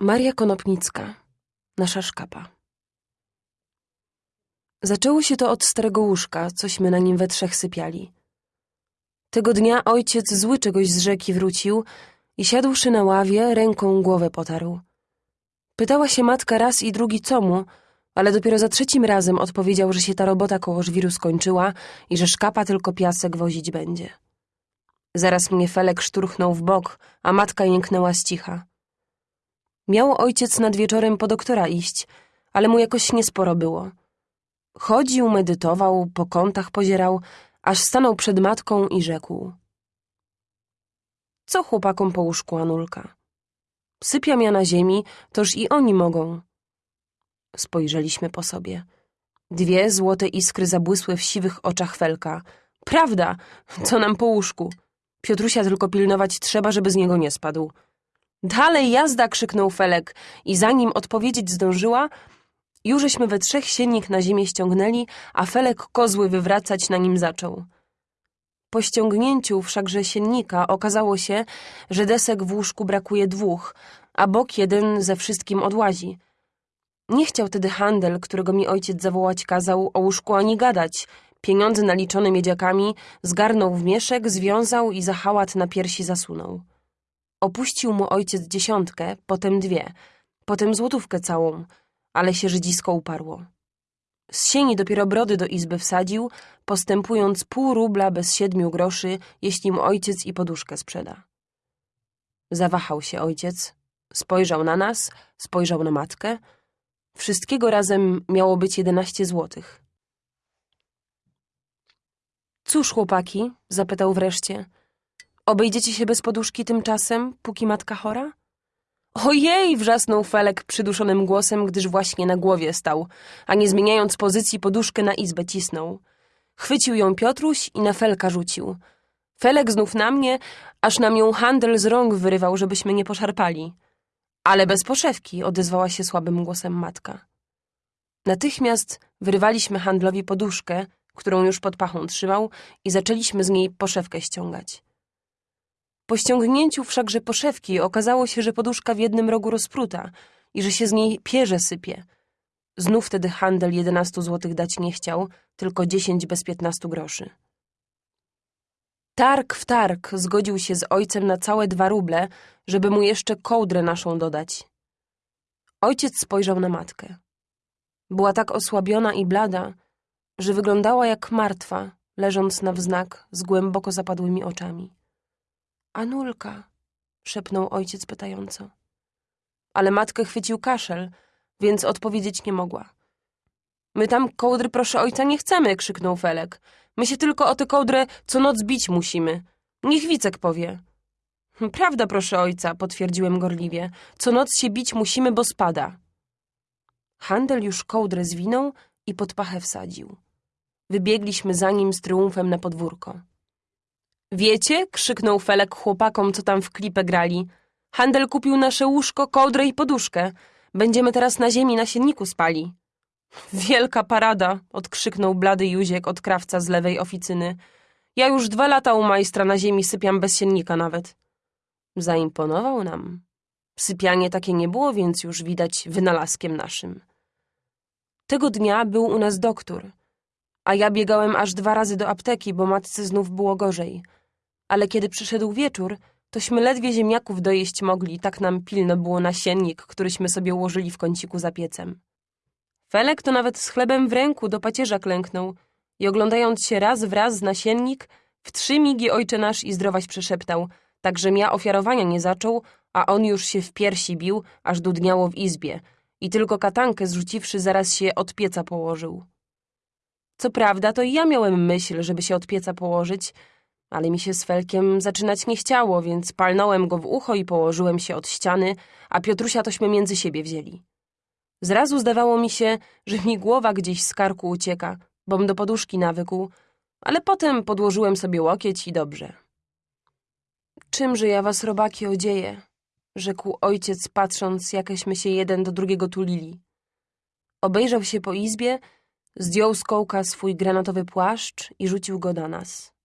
Maria Konopnicka, nasza szkapa. Zaczęło się to od starego łóżka, cośmy na nim we trzech sypiali. Tego dnia ojciec zły czegoś z rzeki wrócił i siadłszy na ławie, ręką głowę potarł. Pytała się matka raz i drugi co mu, ale dopiero za trzecim razem odpowiedział, że się ta robota koło żwiru skończyła i że szkapa tylko piasek wozić będzie. Zaraz mnie Felek szturchnął w bok, a matka jęknęła z cicha. Miał ojciec nad wieczorem po doktora iść, ale mu jakoś niesporo było. Chodził, medytował, po kątach pozierał, aż stanął przed matką i rzekł. Co chłopakom po łóżku, Anulka? Sypiam ja na ziemi, toż i oni mogą. Spojrzeliśmy po sobie. Dwie złote iskry zabłysły w siwych oczach Felka. Prawda, co nam po łóżku? Piotrusia tylko pilnować trzeba, żeby z niego nie spadł. Dalej jazda! krzyknął Felek i zanim odpowiedzieć zdążyła, jużeśmy we trzech siennik na ziemię ściągnęli, a Felek kozły wywracać na nim zaczął. Po ściągnięciu wszakże siennika okazało się, że desek w łóżku brakuje dwóch, a bok jeden ze wszystkim odłazi. Nie chciał tedy handel, którego mi ojciec zawołać kazał, o łóżku ani gadać. Pieniądze naliczone miedziakami zgarnął w mieszek, związał i za hałat na piersi zasunął. Opuścił mu ojciec dziesiątkę, potem dwie, potem złotówkę całą, ale się żydzisko uparło. Z sieni dopiero brody do izby wsadził, postępując pół rubla bez siedmiu groszy, jeśli mu ojciec i poduszkę sprzeda. Zawahał się ojciec, spojrzał na nas, spojrzał na matkę. Wszystkiego razem miało być jedenaście złotych. Cóż, chłopaki? zapytał wreszcie. Obejdziecie się bez poduszki tymczasem, póki matka chora? Ojej! wrzasnął Felek przyduszonym głosem, gdyż właśnie na głowie stał, a nie zmieniając pozycji poduszkę na izbę cisnął. Chwycił ją Piotruś i na Felka rzucił. Felek znów na mnie, aż nam ją handel z rąk wyrywał, żebyśmy nie poszarpali. Ale bez poszewki, odezwała się słabym głosem matka. Natychmiast wyrywaliśmy handlowi poduszkę, którą już pod pachą trzymał i zaczęliśmy z niej poszewkę ściągać. Po ściągnięciu wszakże poszewki okazało się, że poduszka w jednym rogu rozpruta i że się z niej pierze sypie. Znów wtedy handel jedenastu złotych dać nie chciał, tylko dziesięć bez piętnastu groszy. Targ w targ zgodził się z ojcem na całe dwa ruble, żeby mu jeszcze kołdrę naszą dodać. Ojciec spojrzał na matkę. Była tak osłabiona i blada, że wyglądała jak martwa, leżąc na wznak z głęboko zapadłymi oczami. Anulka, szepnął ojciec pytająco. Ale matkę chwycił kaszel, więc odpowiedzieć nie mogła. My tam kołdry proszę ojca nie chcemy, krzyknął Felek. My się tylko o tę kołdrę co noc bić musimy. Niech Wicek powie. Prawda, proszę ojca, potwierdziłem gorliwie. Co noc się bić musimy, bo spada. Handel już kołdrę zwinął i pod pachę wsadził. Wybiegliśmy za nim z triumfem na podwórko. Wiecie? krzyknął Felek chłopakom, co tam w klipę grali. Handel kupił nasze łóżko, kołdrę i poduszkę. Będziemy teraz na ziemi na sienniku spali. Wielka parada, odkrzyknął blady Józiek od krawca z lewej oficyny. Ja już dwa lata u majstra na ziemi sypiam bez siennika nawet. Zaimponował nam. Sypianie takie nie było, więc już widać wynalazkiem naszym. Tego dnia był u nas doktor, a ja biegałem aż dwa razy do apteki, bo matce znów było gorzej. Ale kiedy przyszedł wieczór, tośmy ledwie ziemniaków dojeść mogli, tak nam pilno było nasiennik, któryśmy sobie ułożyli w kąciku za piecem. Felek to nawet z chlebem w ręku do pacierza klęknął i oglądając się raz w raz z nasiennik, w trzy migi ojcze nasz i zdrowaś przeszeptał, tak że ja ofiarowania nie zaczął, a on już się w piersi bił, aż dudniało w izbie i tylko katankę zrzuciwszy zaraz się od pieca położył. Co prawda, to i ja miałem myśl, żeby się od pieca położyć, ale mi się z Felkiem zaczynać nie chciało, więc palnąłem go w ucho i położyłem się od ściany, a Piotrusia tośmy między siebie wzięli. Zrazu zdawało mi się, że mi głowa gdzieś z karku ucieka, bom do poduszki nawykł, ale potem podłożyłem sobie łokieć i dobrze. Czymże ja was, robaki, odzieję? rzekł ojciec, patrząc, jakeśmy się jeden do drugiego tulili. Obejrzał się po izbie, zdjął z kołka swój granatowy płaszcz i rzucił go na nas.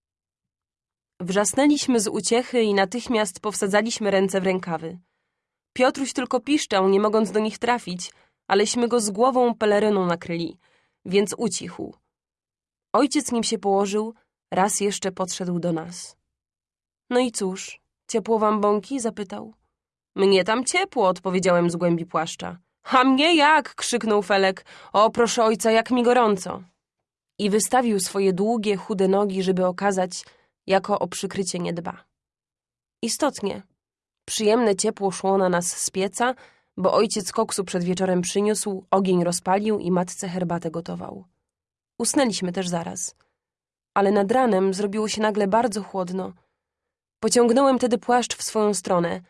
Wrzasnęliśmy z uciechy i natychmiast powsadzaliśmy ręce w rękawy. Piotruś tylko piszczał, nie mogąc do nich trafić, aleśmy go z głową peleryną nakryli, więc ucichł. Ojciec nim się położył, raz jeszcze podszedł do nas. No i cóż, ciepło wam bąki? zapytał. Mnie tam ciepło, odpowiedziałem z głębi płaszcza. A mnie jak? krzyknął Felek. O, proszę ojca, jak mi gorąco. I wystawił swoje długie, chude nogi, żeby okazać, jako o przykrycie nie dba. Istotnie, przyjemne ciepło szło na nas z pieca, bo ojciec koksu przed wieczorem przyniósł, ogień rozpalił i matce herbatę gotował. Usnęliśmy też zaraz. Ale nad ranem zrobiło się nagle bardzo chłodno. Pociągnąłem tedy płaszcz w swoją stronę.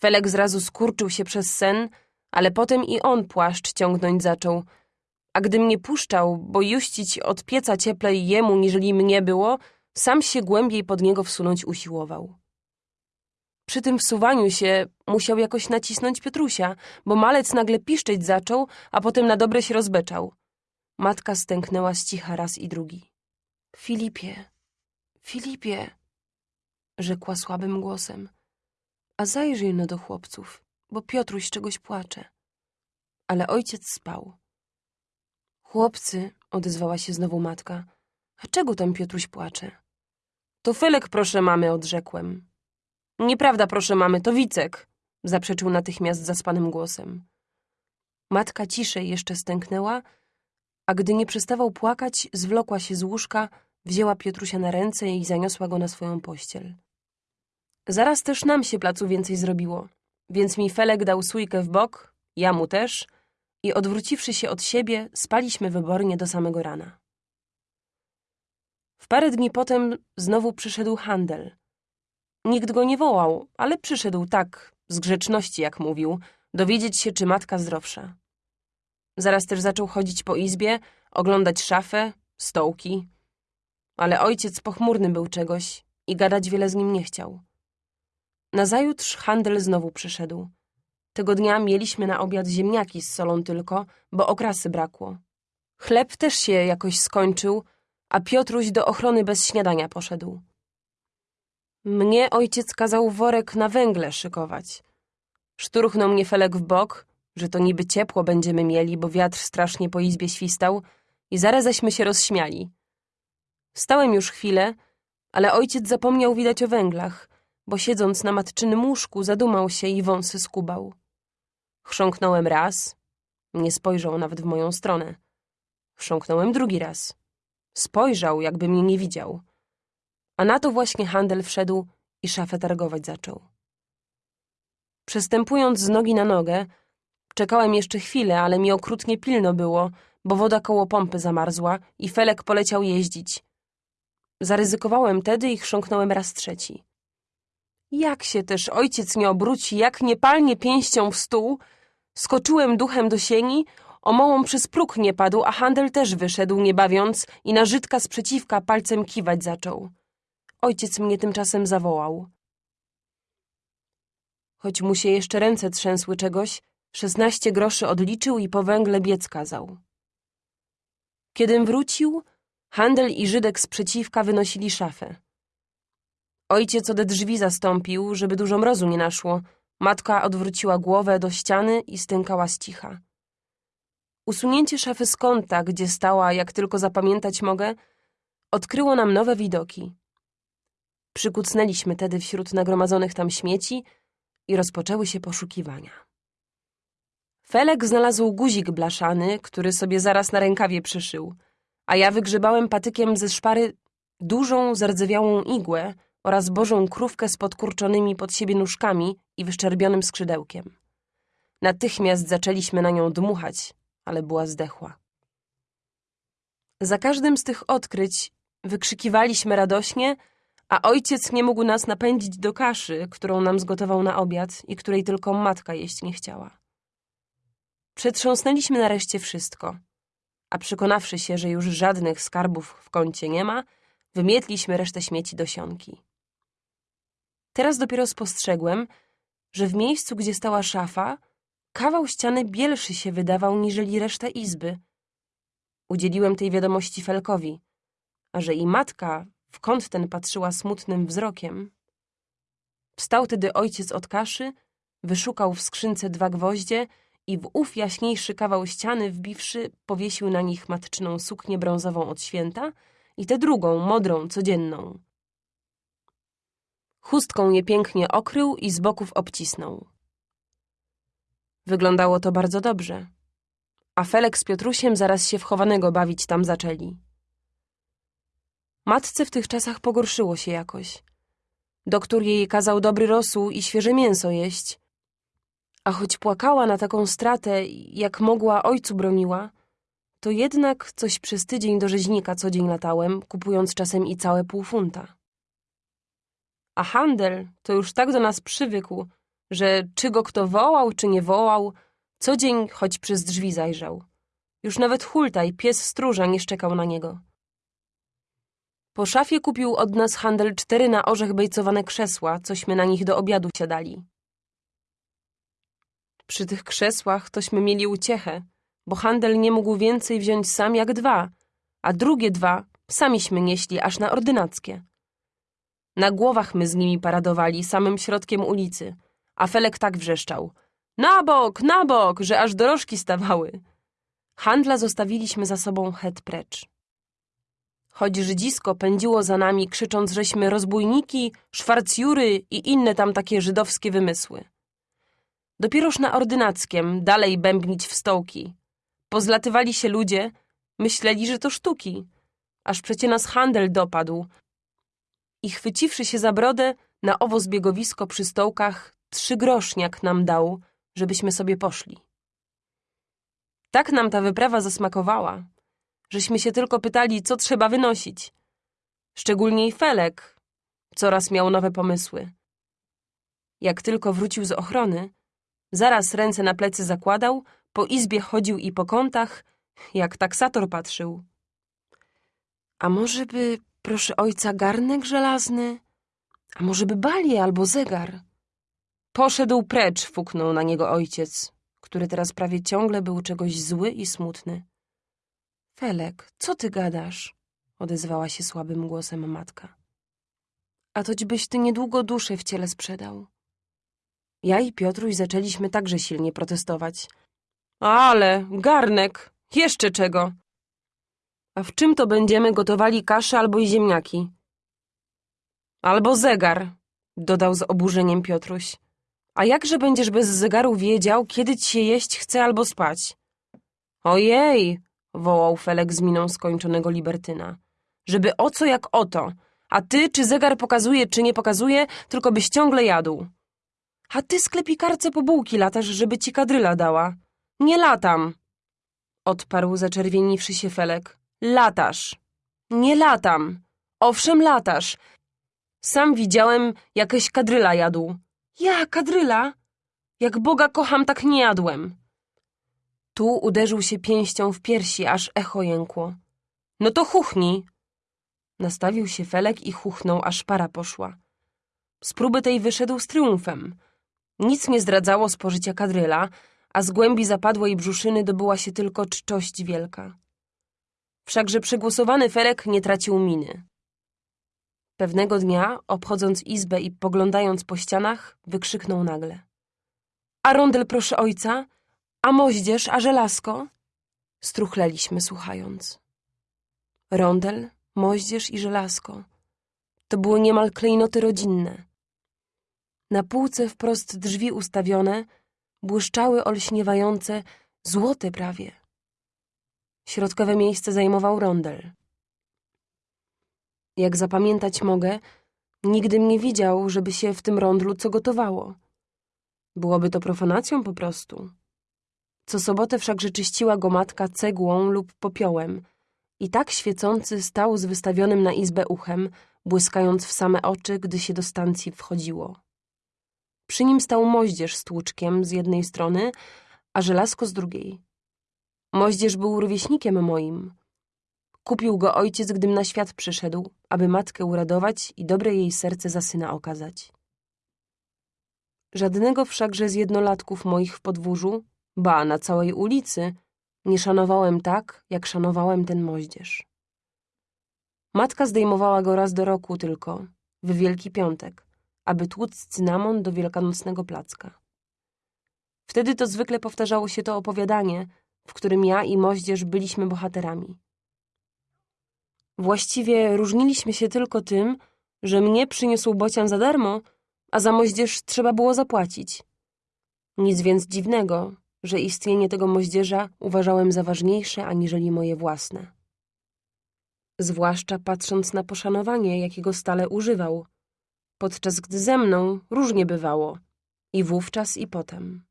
Felek zrazu skurczył się przez sen, ale potem i on płaszcz ciągnąć zaczął. A gdy mnie puszczał, bo juścić od pieca cieplej jemu, niżeli mnie było, sam się głębiej pod niego wsunąć usiłował. Przy tym wsuwaniu się musiał jakoś nacisnąć Piotrusia, bo malec nagle piszczeć zaczął, a potem na dobre się rozbeczał. Matka stęknęła z cicha raz i drugi. Filipie, Filipie, rzekła słabym głosem, a zajrzyj no do chłopców, bo Piotruś czegoś płacze. Ale ojciec spał. Chłopcy, odezwała się znowu matka, a czego tam Piotruś płacze? To Felek, proszę mamy, odrzekłem. Nieprawda, proszę mamy, to Wicek, zaprzeczył natychmiast zaspanym głosem. Matka ciszej jeszcze stęknęła, a gdy nie przestawał płakać, zwlokła się z łóżka, wzięła Piotrusia na ręce i zaniosła go na swoją pościel. Zaraz też nam się placu więcej zrobiło, więc mi Felek dał sójkę w bok, ja mu też, i odwróciwszy się od siebie, spaliśmy wybornie do samego rana. W parę dni potem znowu przyszedł handel. Nikt go nie wołał, ale przyszedł tak, z grzeczności, jak mówił, dowiedzieć się, czy matka zdrowsza. Zaraz też zaczął chodzić po izbie, oglądać szafę, stołki. Ale ojciec pochmurny był czegoś i gadać wiele z nim nie chciał. Nazajutrz handel znowu przyszedł. Tego dnia mieliśmy na obiad ziemniaki z solą tylko, bo okrasy brakło. Chleb też się jakoś skończył, a Piotruś do ochrony bez śniadania poszedł. Mnie ojciec kazał worek na węgle szykować. Szturchnął mnie Felek w bok, że to niby ciepło będziemy mieli, bo wiatr strasznie po izbie świstał i zaraz zaśmy się rozśmiali. Stałem już chwilę, ale ojciec zapomniał widać o węglach, bo siedząc na matczynym łóżku zadumał się i wąsy skubał. Chrząknąłem raz, nie spojrzał nawet w moją stronę. Chrząknąłem drugi raz. Spojrzał, jakby mnie nie widział. A na to właśnie handel wszedł i szafę targować zaczął. Przestępując z nogi na nogę, czekałem jeszcze chwilę, ale mi okrutnie pilno było, bo woda koło pompy zamarzła i Felek poleciał jeździć. Zaryzykowałem tedy i chrząknąłem raz trzeci. Jak się też ojciec nie obróci, jak nie palnie pięścią w stół, skoczyłem duchem do sieni, o mołą przez próg nie padł, a handel też wyszedł, nie bawiąc, i na Żydka sprzeciwka palcem kiwać zaczął. Ojciec mnie tymczasem zawołał. Choć mu się jeszcze ręce trzęsły czegoś, szesnaście groszy odliczył i po węgle biec kazał. Kiedym wrócił, handel i Żydek sprzeciwka wynosili szafę. Ojciec ode drzwi zastąpił, żeby dużo mrozu nie naszło. Matka odwróciła głowę do ściany i stękała z cicha. Usunięcie szafy z kąta, gdzie stała, jak tylko zapamiętać mogę, odkryło nam nowe widoki. Przykucnęliśmy tedy wśród nagromadzonych tam śmieci i rozpoczęły się poszukiwania. Felek znalazł guzik blaszany, który sobie zaraz na rękawie przyszył, a ja wygrzebałem patykiem ze szpary dużą, zardzewiałą igłę oraz bożą krówkę z podkurczonymi pod siebie nóżkami i wyszczerbionym skrzydełkiem. Natychmiast zaczęliśmy na nią dmuchać, ale była zdechła. Za każdym z tych odkryć wykrzykiwaliśmy radośnie, a ojciec nie mógł nas napędzić do kaszy, którą nam zgotował na obiad i której tylko matka jeść nie chciała. Przetrząsnęliśmy nareszcie wszystko, a przekonawszy się, że już żadnych skarbów w kącie nie ma, wymietliśmy resztę śmieci do sionki. Teraz dopiero spostrzegłem, że w miejscu, gdzie stała szafa, kawał ściany bielszy się wydawał niżeli reszta izby. Udzieliłem tej wiadomości Felkowi, a że i matka w kąt ten patrzyła smutnym wzrokiem. Wstał tedy ojciec od kaszy, wyszukał w skrzynce dwa gwoździe i w ów jaśniejszy kawał ściany wbiwszy, powiesił na nich matczyną suknię brązową od święta i tę drugą, modrą, codzienną. Chustką je pięknie okrył i z boków obcisnął. Wyglądało to bardzo dobrze, a Felek z Piotrusiem zaraz się wchowanego bawić tam zaczęli. Matce w tych czasach pogorszyło się jakoś. Doktor jej kazał dobry rosół i świeże mięso jeść, a choć płakała na taką stratę, jak mogła ojcu broniła, to jednak coś przez tydzień do rzeźnika co dzień latałem, kupując czasem i całe pół funta. A handel to już tak do nas przywykł, że czy go kto wołał, czy nie wołał, co dzień choć przez drzwi zajrzał. Już nawet hultaj, pies stróża, nie szczekał na niego. Po szafie kupił od nas handel cztery na orzech bejcowane krzesła, cośmy na nich do obiadu siadali. Przy tych krzesłach tośmy mieli uciechę, bo handel nie mógł więcej wziąć sam jak dwa, a drugie dwa samiśmy nieśli aż na ordynackie. Na głowach my z nimi paradowali samym środkiem ulicy, a Felek tak wrzeszczał. Na bok, na bok, że aż dorożki stawały. Handla zostawiliśmy za sobą het precz. Choć Żydzisko pędziło za nami, krzycząc, żeśmy rozbójniki, szwarcjury i inne tam takie żydowskie wymysły. Dopieroż na ordynackiem dalej bębnić w stołki. Pozlatywali się ludzie, myśleli, że to sztuki, aż przecie nas handel dopadł. I chwyciwszy się za brodę, na owo zbiegowisko przy stołkach trzy groszniak nam dał, żebyśmy sobie poszli. Tak nam ta wyprawa zasmakowała, żeśmy się tylko pytali, co trzeba wynosić. Szczególnie i Felek coraz miał nowe pomysły. Jak tylko wrócił z ochrony, zaraz ręce na plecy zakładał, po izbie chodził i po kątach, jak taksator patrzył. A może by, proszę ojca, garnek żelazny? A może by balię albo zegar? Poszedł precz, fuknął na niego ojciec, który teraz prawie ciągle był czegoś zły i smutny. Felek, co ty gadasz? odezwała się słabym głosem matka. A toćbyś ty niedługo duszę w ciele sprzedał. Ja i Piotruś zaczęliśmy także silnie protestować. Ale, garnek, jeszcze czego? A w czym to będziemy gotowali kaszę albo i ziemniaki? Albo zegar, dodał z oburzeniem Piotruś. A jakże będziesz bez zegaru wiedział, kiedy ci się jeść chce albo spać? Ojej, wołał Felek z miną skończonego libertyna. Żeby o co jak o to, a ty czy zegar pokazuje, czy nie pokazuje, tylko byś ciągle jadł. A ty sklepikarce po bułki latasz, żeby ci kadryla dała. Nie latam, odparł zaczerwieniwszy się Felek. Latasz. Nie latam. Owszem, latasz. Sam widziałem, jakieś kadryla jadł. Ja, kadryla? Jak Boga kocham, tak nie jadłem. Tu uderzył się pięścią w piersi, aż echo jękło. No to chuchnij. Nastawił się Felek i chuchnął, aż para poszła. Z próby tej wyszedł z triumfem. Nic nie zdradzało spożycia kadryla, a z głębi zapadłej brzuszyny dobyła się tylko czczość wielka. Wszakże przegłosowany Felek nie tracił miny. Pewnego dnia, obchodząc izbę i poglądając po ścianach, wykrzyknął nagle. A rondel proszę ojca? A moździerz, a żelazko? Struchleliśmy, słuchając. Rondel, moździerz i żelazko. To były niemal klejnoty rodzinne. Na półce wprost drzwi ustawione błyszczały olśniewające, złote prawie. Środkowe miejsce zajmował rondel. Jak zapamiętać mogę, nigdy mnie widział, żeby się w tym rondlu co gotowało. Byłoby to profanacją po prostu. Co sobotę wszakże czyściła go matka cegłą lub popiołem i tak świecący stał z wystawionym na izbę uchem, błyskając w same oczy, gdy się do stacji wchodziło. Przy nim stał moździerz z tłuczkiem z jednej strony, a żelazko z drugiej. Moździerz był rówieśnikiem moim. Kupił go ojciec, gdym na świat przyszedł, aby matkę uradować i dobre jej serce za syna okazać. Żadnego wszakże z jednolatków moich w podwórzu, ba na całej ulicy, nie szanowałem tak, jak szanowałem ten moździerz. Matka zdejmowała go raz do roku tylko, w Wielki Piątek, aby tłuc cynamon do wielkanocnego placka. Wtedy to zwykle powtarzało się to opowiadanie, w którym ja i moździerz byliśmy bohaterami. Właściwie różniliśmy się tylko tym, że mnie przyniósł bocian za darmo, a za moździerz trzeba było zapłacić. Nic więc dziwnego, że istnienie tego moździerza uważałem za ważniejsze aniżeli moje własne. Zwłaszcza patrząc na poszanowanie, jakiego stale używał, podczas gdy ze mną różnie bywało, i wówczas i potem.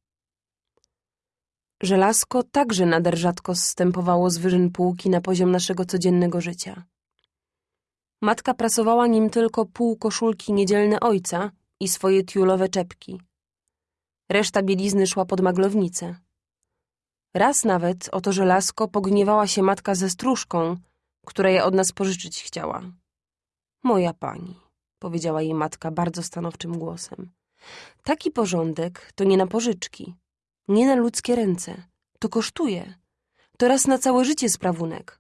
Żelazko także nader rzadko zstępowało z wyżyn półki na poziom naszego codziennego życia. Matka prasowała nim tylko pół koszulki niedzielne ojca i swoje tiulowe czepki. Reszta bielizny szła pod maglownicę. Raz nawet o to żelazko pogniewała się matka ze stróżką, która je od nas pożyczyć chciała. Moja pani, powiedziała jej matka bardzo stanowczym głosem. Taki porządek to nie na pożyczki, nie na ludzkie ręce. To kosztuje. To raz na całe życie sprawunek.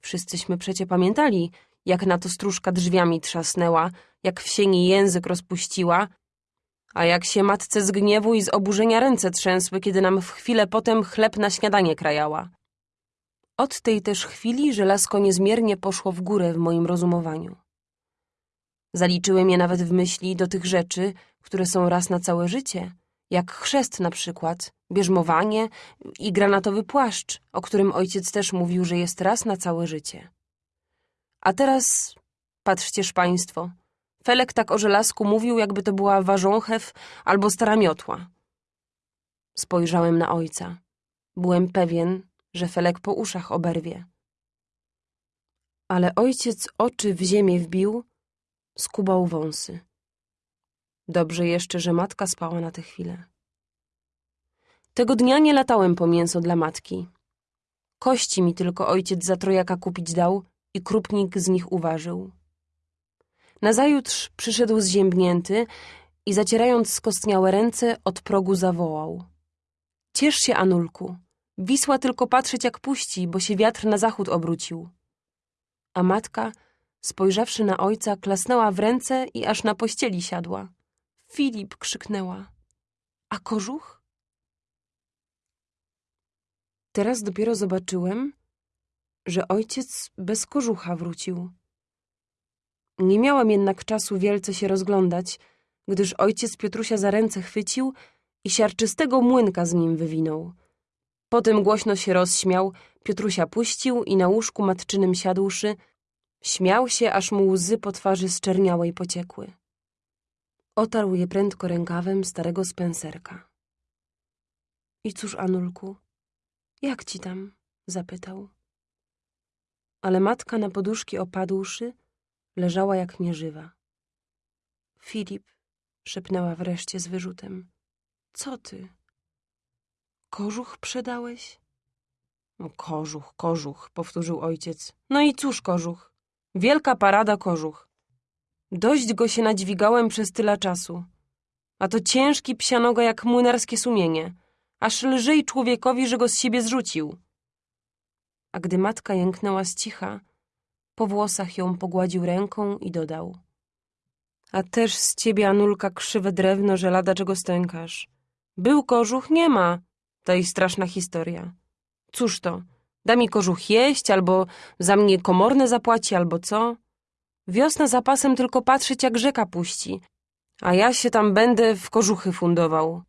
Wszyscyśmy przecie pamiętali, jak na to stróżka drzwiami trzasnęła, jak w sieni język rozpuściła, a jak się matce z gniewu i z oburzenia ręce trzęsły, kiedy nam w chwilę potem chleb na śniadanie krajała. Od tej też chwili żelazko niezmiernie poszło w górę w moim rozumowaniu. Zaliczyłem je nawet w myśli do tych rzeczy, które są raz na całe życie, jak chrzest na przykład, bierzmowanie i granatowy płaszcz, o którym ojciec też mówił, że jest raz na całe życie. A teraz patrzcież państwo, Felek tak o żelazku mówił, jakby to była warząchew albo stara miotła. Spojrzałem na ojca. Byłem pewien, że Felek po uszach oberwie. Ale ojciec oczy w ziemię wbił, skubał wąsy. Dobrze jeszcze, że matka spała na tę chwilę. Tego dnia nie latałem po mięso dla matki. Kości mi tylko ojciec za trojaka kupić dał i krupnik z nich uważył. Nazajutrz przyszedł zziębnięty i zacierając skostniałe ręce od progu zawołał. Ciesz się, Anulku. Wisła tylko patrzeć jak puści, bo się wiatr na zachód obrócił. A matka, spojrzawszy na ojca, klasnęła w ręce i aż na pościeli siadła. Filip krzyknęła. A kożuch? Teraz dopiero zobaczyłem, że ojciec bez kożucha wrócił. Nie miałam jednak czasu wielce się rozglądać, gdyż ojciec Piotrusia za ręce chwycił i siarczystego młynka z nim wywinął. Potem głośno się rozśmiał, Piotrusia puścił i na łóżku matczynym siadłszy, śmiał się, aż mu łzy po twarzy zczerniałej pociekły. Otarł je prędko rękawem starego spenserka. I cóż, Anulku, jak ci tam? zapytał. Ale matka na poduszki opadłszy, leżała jak nieżywa. Filip, szepnęła wreszcie z wyrzutem. Co ty? Kożuch przedałeś? No, kożuch, kożuch, powtórzył ojciec. No i cóż kożuch? Wielka parada kożuch. Dość go się nadźwigałem przez tyle czasu. A to ciężki psianoga jak młynarskie sumienie. Aż lżej człowiekowi, że go z siebie zrzucił. A gdy matka jęknęła z cicha, po włosach ją pogładził ręką i dodał. A też z ciebie, Anulka, krzywe drewno, że lada czego stękasz. Był kożuch, nie ma. To i straszna historia. Cóż to, da mi kożuch jeść, albo za mnie komorne zapłaci, albo co? Wiosna zapasem tylko patrzeć, jak rzeka puści, a ja się tam będę w kożuchy fundował.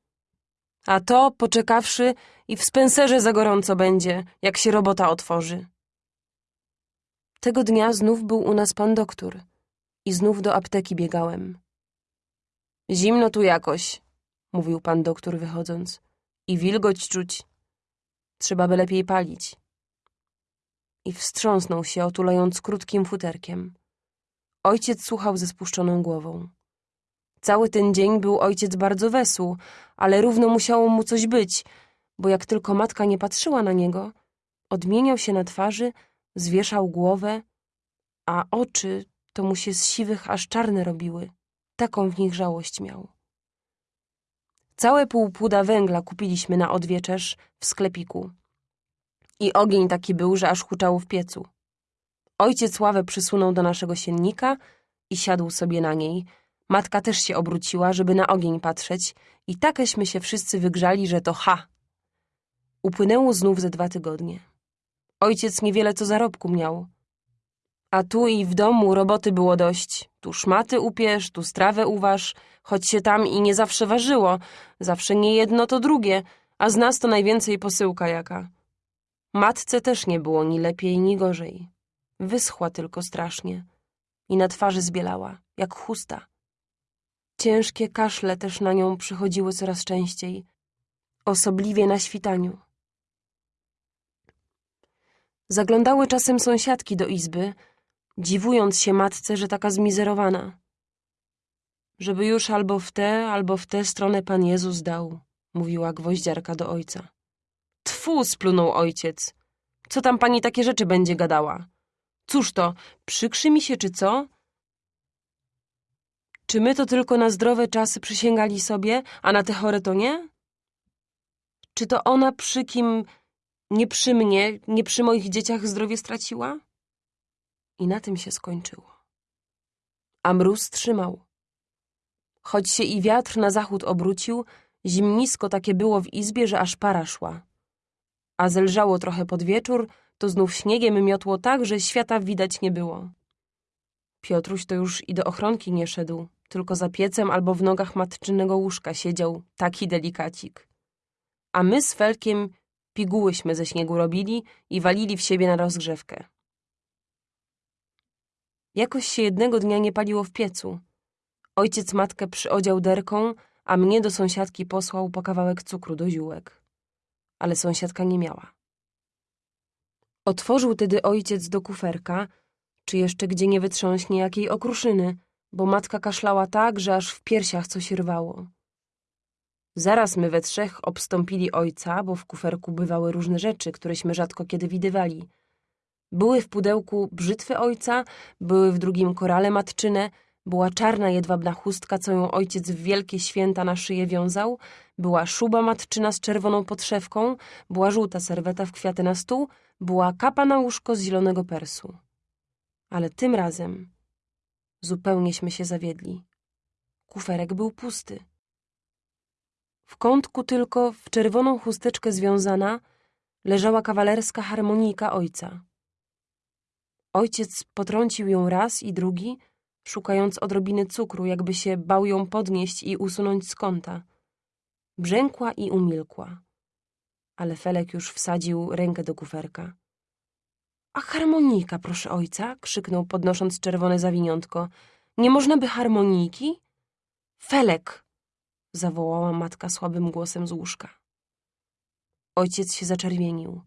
A to, poczekawszy, i w spenserze za gorąco będzie, jak się robota otworzy. Tego dnia znów był u nas pan doktor i znów do apteki biegałem. Zimno tu jakoś, mówił pan doktor wychodząc, i wilgoć czuć. Trzeba by lepiej palić. I wstrząsnął się, otulając krótkim futerkiem. Ojciec słuchał ze spuszczoną głową. Cały ten dzień był ojciec bardzo wesół, ale równo musiało mu coś być, bo jak tylko matka nie patrzyła na niego, odmieniał się na twarzy, zwieszał głowę, a oczy to mu się z siwych aż czarne robiły. Taką w nich żałość miał. Całe pół płuda węgla kupiliśmy na odwieczerz w sklepiku. I ogień taki był, że aż huczało w piecu. Ojciec ławę przysunął do naszego siennika i siadł sobie na niej, Matka też się obróciła, żeby na ogień patrzeć i takeśmy się wszyscy wygrzali, że to ha. Upłynęło znów ze dwa tygodnie. Ojciec niewiele co zarobku miał. A tu i w domu roboty było dość. Tu szmaty upierz, tu strawę uważ, choć się tam i nie zawsze ważyło. Zawsze nie jedno, to drugie, a z nas to najwięcej posyłka jaka. Matce też nie było ni lepiej, ni gorzej. Wyschła tylko strasznie i na twarzy zbielała, jak chusta. Ciężkie kaszle też na nią przychodziły coraz częściej, osobliwie na świtaniu. Zaglądały czasem sąsiadki do izby, dziwując się matce, że taka zmizerowana. Żeby już albo w tę, albo w tę stronę Pan Jezus dał, mówiła gwoździarka do ojca. Tfu, splunął ojciec. Co tam pani takie rzeczy będzie gadała? Cóż to, przykrzy mi się, czy co? Czy my to tylko na zdrowe czasy przysięgali sobie, a na te chore to nie? Czy to ona przy kim, nie przy mnie, nie przy moich dzieciach zdrowie straciła? I na tym się skończyło. A mróz trzymał. Choć się i wiatr na zachód obrócił, zimnisko takie było w izbie, że aż para szła. A zelżało trochę pod wieczór, to znów śniegiem miotło tak, że świata widać nie było. Piotruś to już i do ochronki nie szedł, tylko za piecem albo w nogach matczynego łóżka siedział, taki delikacik. A my z Felkiem pigułyśmy ze śniegu robili i walili w siebie na rozgrzewkę. Jakoś się jednego dnia nie paliło w piecu. Ojciec matkę przyodział derką, a mnie do sąsiadki posłał po kawałek cukru do ziółek. Ale sąsiadka nie miała. Otworzył tedy ojciec do kuferka, czy jeszcze gdzie nie wytrząśnie jakiej okruszyny, bo matka kaszlała tak, że aż w piersiach coś rwało. Zaraz my we trzech obstąpili ojca, bo w kuferku bywały różne rzeczy, któreśmy rzadko kiedy widywali. Były w pudełku brzytwy ojca, były w drugim korale matczyne, była czarna jedwabna chustka, co ją ojciec w wielkie święta na szyję wiązał, była szuba matczyna z czerwoną podszewką, była żółta serweta w kwiaty na stół, była kapa na łóżko z zielonego persu. Ale tym razem zupełnieśmy się zawiedli. Kuferek był pusty. W kątku tylko, w czerwoną chusteczkę związana, leżała kawalerska harmonijka ojca. Ojciec potrącił ją raz i drugi, szukając odrobiny cukru, jakby się bał ją podnieść i usunąć z kąta. Brzękła i umilkła. Ale Felek już wsadził rękę do kuferka. A harmonika, proszę ojca, krzyknął, podnosząc czerwone zawiniątko. Nie można by harmoniki? Felek! zawołała matka słabym głosem z łóżka. Ojciec się zaczerwienił.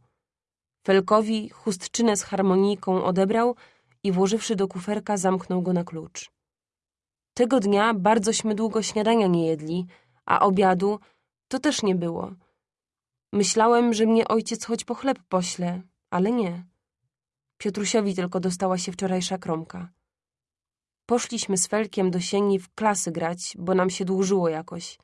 Felkowi chustczynę z harmoniką odebrał i włożywszy do kuferka zamknął go na klucz. Tego dnia bardzośmy długo śniadania nie jedli, a obiadu to też nie było. Myślałem, że mnie ojciec choć po chleb pośle, ale nie. Piotrusiowi tylko dostała się wczorajsza kromka. Poszliśmy z Felkiem do sieni w klasy grać, bo nam się dłużyło jakoś.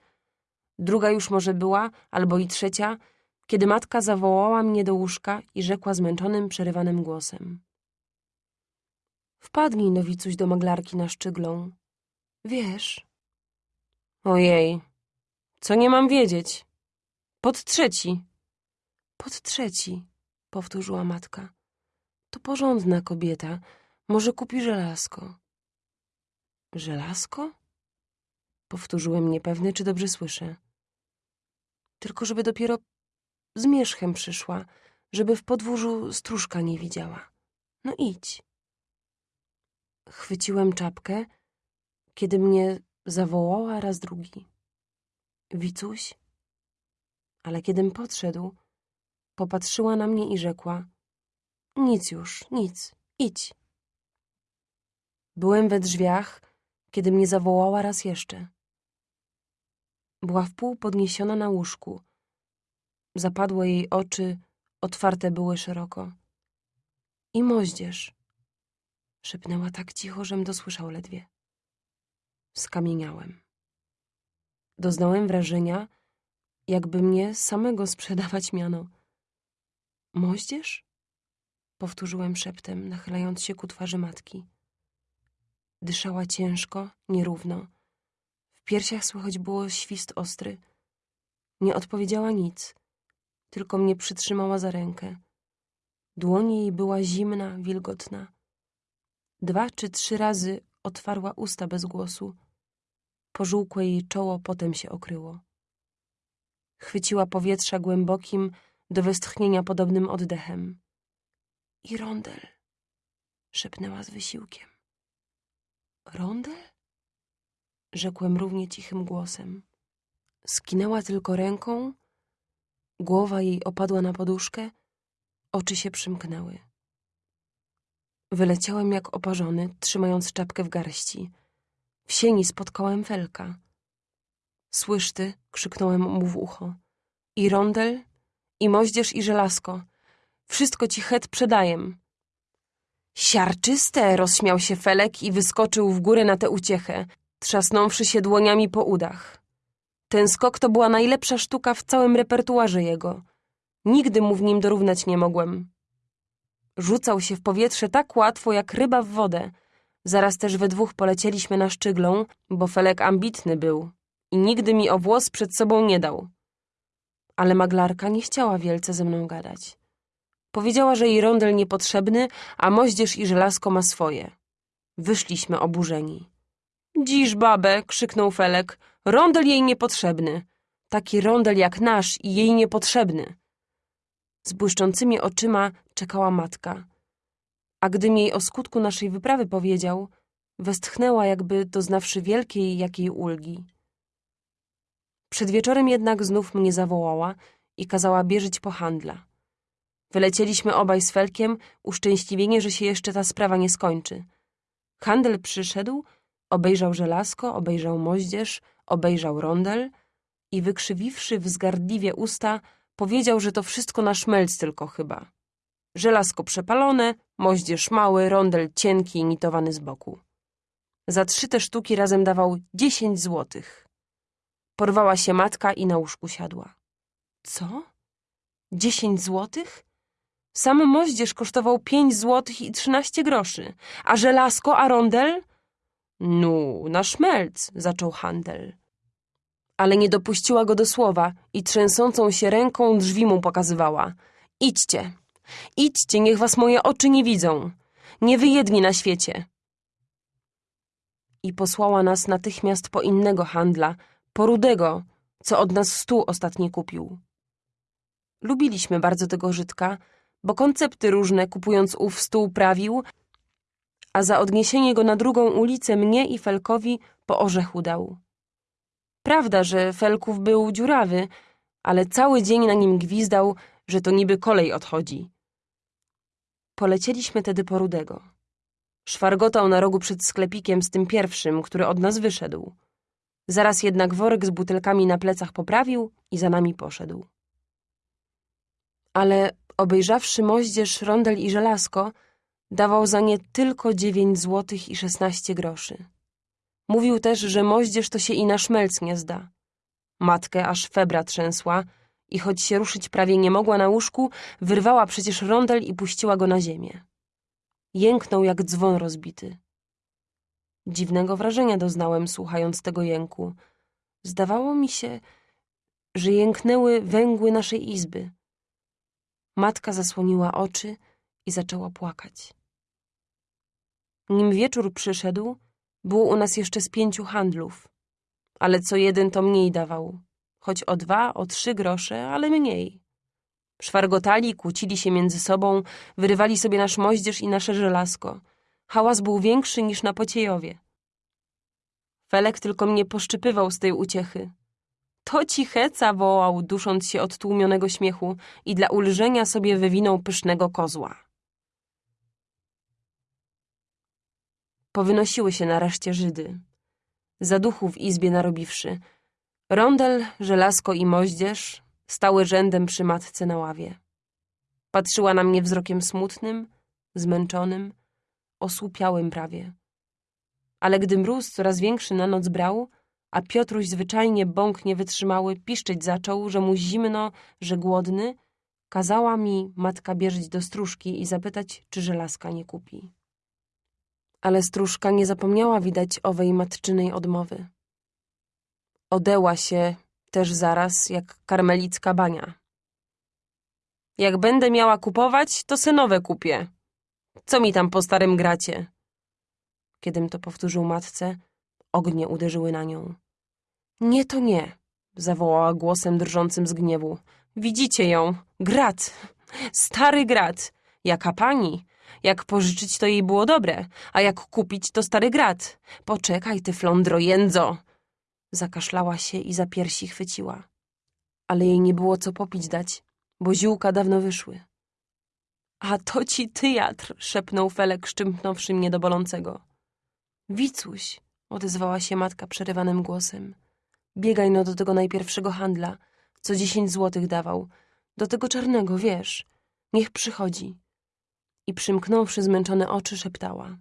Druga już może była, albo i trzecia, kiedy matka zawołała mnie do łóżka i rzekła zmęczonym, przerywanym głosem. Wpadnij, nowicuś, do maglarki na szczyglą. Wiesz. Ojej, co nie mam wiedzieć? Pod trzeci. Pod trzeci, powtórzyła matka. To porządna kobieta. Może kupi żelazko. Żelazko? Powtórzyłem niepewny, czy dobrze słyszę. Tylko żeby dopiero z mieszchem przyszła, żeby w podwórzu stróżka nie widziała. No idź. Chwyciłem czapkę, kiedy mnie zawołała raz drugi. Wicuś? Ale kiedym podszedł, popatrzyła na mnie i rzekła nic już, nic, idź. Byłem we drzwiach, kiedy mnie zawołała raz jeszcze. Była wpół podniesiona na łóżku. Zapadłe jej oczy, otwarte były szeroko. I moździerz, szepnęła tak cicho, żem dosłyszał ledwie. Skamieniałem. Doznałem wrażenia, jakby mnie samego sprzedawać miano. Moździerz? Powtórzyłem szeptem, nachylając się ku twarzy matki. Dyszała ciężko, nierówno, piersiach słychać było świst ostry. Nie odpowiedziała nic, tylko mnie przytrzymała za rękę. Dłoń jej była zimna, wilgotna. Dwa czy trzy razy otwarła usta bez głosu. Pożółkłe jej czoło potem się okryło. Chwyciła powietrza głębokim, do westchnienia podobnym oddechem. I rondel, szepnęła z wysiłkiem. Rondel? Rzekłem równie cichym głosem. Skinęła tylko ręką, głowa jej opadła na poduszkę, oczy się przymknęły. Wyleciałem jak oparzony, trzymając czapkę w garści. W sieni spotkałem Felka. Słysz ty, krzyknąłem mu w ucho. I rondel, i moździerz, i żelazko. Wszystko ci het przedajem. Siarczyste, rozśmiał się Felek i wyskoczył w górę na tę uciechę, trzasnąwszy się dłoniami po udach. Ten skok to była najlepsza sztuka w całym repertuarze jego. Nigdy mu w nim dorównać nie mogłem. Rzucał się w powietrze tak łatwo, jak ryba w wodę. Zaraz też we dwóch polecieliśmy na szczyglą, bo Felek ambitny był i nigdy mi o włos przed sobą nie dał. Ale maglarka nie chciała wielce ze mną gadać. Powiedziała, że jej rondel niepotrzebny, a moździerz i żelazko ma swoje. Wyszliśmy oburzeni. Dziś babę, krzyknął Felek, rondel jej niepotrzebny. Taki rondel jak nasz i jej niepotrzebny. Z błyszczącymi oczyma czekała matka. A gdym jej o skutku naszej wyprawy powiedział, westchnęła jakby doznawszy wielkiej jakiej ulgi. Przed wieczorem jednak znów mnie zawołała i kazała bierzeć po handla. Wylecieliśmy obaj z Felkiem, uszczęśliwieni, że się jeszcze ta sprawa nie skończy. Handel przyszedł, obejrzał żelazko, obejrzał moździerz, obejrzał rondel i wykrzywiwszy wzgardliwie usta, powiedział, że to wszystko na szmelc tylko chyba. Żelazko przepalone, moździerz mały, rondel cienki i nitowany z boku. Za trzy te sztuki razem dawał dziesięć złotych. Porwała się matka i na łóżku siadła. Co? Dziesięć złotych? Sam moździerz kosztował pięć złotych i trzynaście groszy, a żelazko, a rondel? Nu, na szmelc, zaczął handel. Ale nie dopuściła go do słowa i trzęsącą się ręką drzwi mu pokazywała. Idźcie, idźcie, niech was moje oczy nie widzą. Nie wy jedni na świecie. I posłała nas natychmiast po innego handla, po Rudego, co od nas stół ostatni kupił. Lubiliśmy bardzo tego Żydka, bo koncepty różne kupując ów stół prawił, a za odniesienie go na drugą ulicę mnie i Felkowi po orzechu dał. Prawda, że Felków był dziurawy, ale cały dzień na nim gwizdał, że to niby kolej odchodzi. Polecieliśmy tedy po Rudego. Szwargotał na rogu przed sklepikiem z tym pierwszym, który od nas wyszedł. Zaraz jednak worek z butelkami na plecach poprawił i za nami poszedł. Ale obejrzawszy moździerz, rondel i żelazko, dawał za nie tylko dziewięć złotych i szesnaście groszy. Mówił też, że moździerz to się i na szmelc nie zda. Matkę aż febra trzęsła i choć się ruszyć prawie nie mogła na łóżku, wyrwała przecież rondel i puściła go na ziemię. Jęknął jak dzwon rozbity. Dziwnego wrażenia doznałem, słuchając tego jęku. Zdawało mi się, że jęknęły węgły naszej izby. Matka zasłoniła oczy i zaczęła płakać. Nim wieczór przyszedł, było u nas jeszcze z pięciu handlów, ale co jeden to mniej dawał, choć o dwa, o trzy grosze, ale mniej. Szwargotali, kłócili się między sobą, wyrywali sobie nasz moździerz i nasze żelazko. Hałas był większy niż na Pociejowie. Felek tylko mnie poszczypywał z tej uciechy. To ci heca wołał, dusząc się od tłumionego śmiechu i dla ulżenia sobie wywinął pysznego kozła. Powynosiły się nareszcie Żydy. Zaduchu w izbie narobiwszy. Rondel, żelazko i moździerz stały rzędem przy matce na ławie. Patrzyła na mnie wzrokiem smutnym, zmęczonym, osłupiałym prawie. Ale gdy mróz coraz większy na noc brał, a Piotruś zwyczajnie bąk niewytrzymały piszczeć zaczął, że mu zimno, że głodny, kazała mi matka bierzeć do stróżki i zapytać, czy żelazka nie kupi. Ale stróżka nie zapomniała widać owej matczynej odmowy. Odeła się też zaraz jak karmelicka bania. Jak będę miała kupować, to se nowe kupię. Co mi tam po starym gracie? Kiedym to powtórzył matce, ognie uderzyły na nią. Nie, to nie, zawołała głosem drżącym z gniewu. Widzicie ją, grat, stary grat. Jaka pani? Jak pożyczyć, to jej było dobre, a jak kupić, to stary grat. Poczekaj, ty flądro jędzo. Zakaszlała się i za piersi chwyciła. Ale jej nie było co popić dać, bo ziółka dawno wyszły. A to ci tyjatr, szepnął Felek, szczypnąwszy mnie do bolącego. Wicuś, odezwała się matka przerywanym głosem. Biegaj no do tego najpierwszego handla, co dziesięć złotych dawał. Do tego czarnego, wiesz. Niech przychodzi. I przymknąwszy zmęczone oczy, szeptała.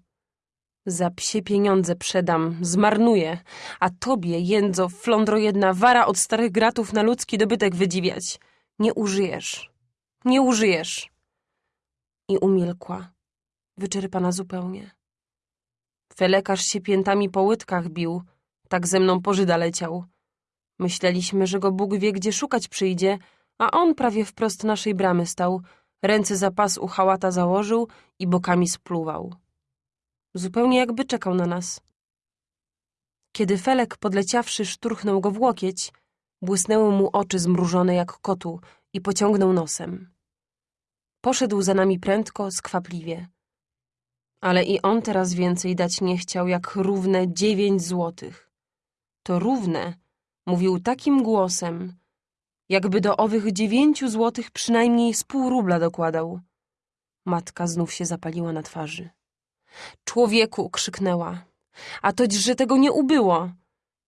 Za psie pieniądze przedam, zmarnuję, a tobie, jędzo, flądro jedna, wara od starych gratów na ludzki dobytek wydziwiać. Nie użyjesz. Nie użyjesz. I umilkła, wyczerpana zupełnie. Felekarz się piętami po łydkach bił, tak ze mną po Żyda leciał. Myśleliśmy, że go Bóg wie, gdzie szukać przyjdzie, a on prawie wprost naszej bramy stał, ręce za pas u hałata założył i bokami spluwał. Zupełnie jakby czekał na nas. Kiedy Felek, podleciawszy, szturchnął go w łokieć, błysnęły mu oczy zmrużone jak kotu i pociągnął nosem. Poszedł za nami prędko, skwapliwie. Ale i on teraz więcej dać nie chciał, jak równe dziewięć złotych. To równe, mówił takim głosem, jakby do owych dziewięciu złotych przynajmniej z pół rubla dokładał. Matka znów się zapaliła na twarzy. Człowieku, krzyknęła. A toć, że tego nie ubyło.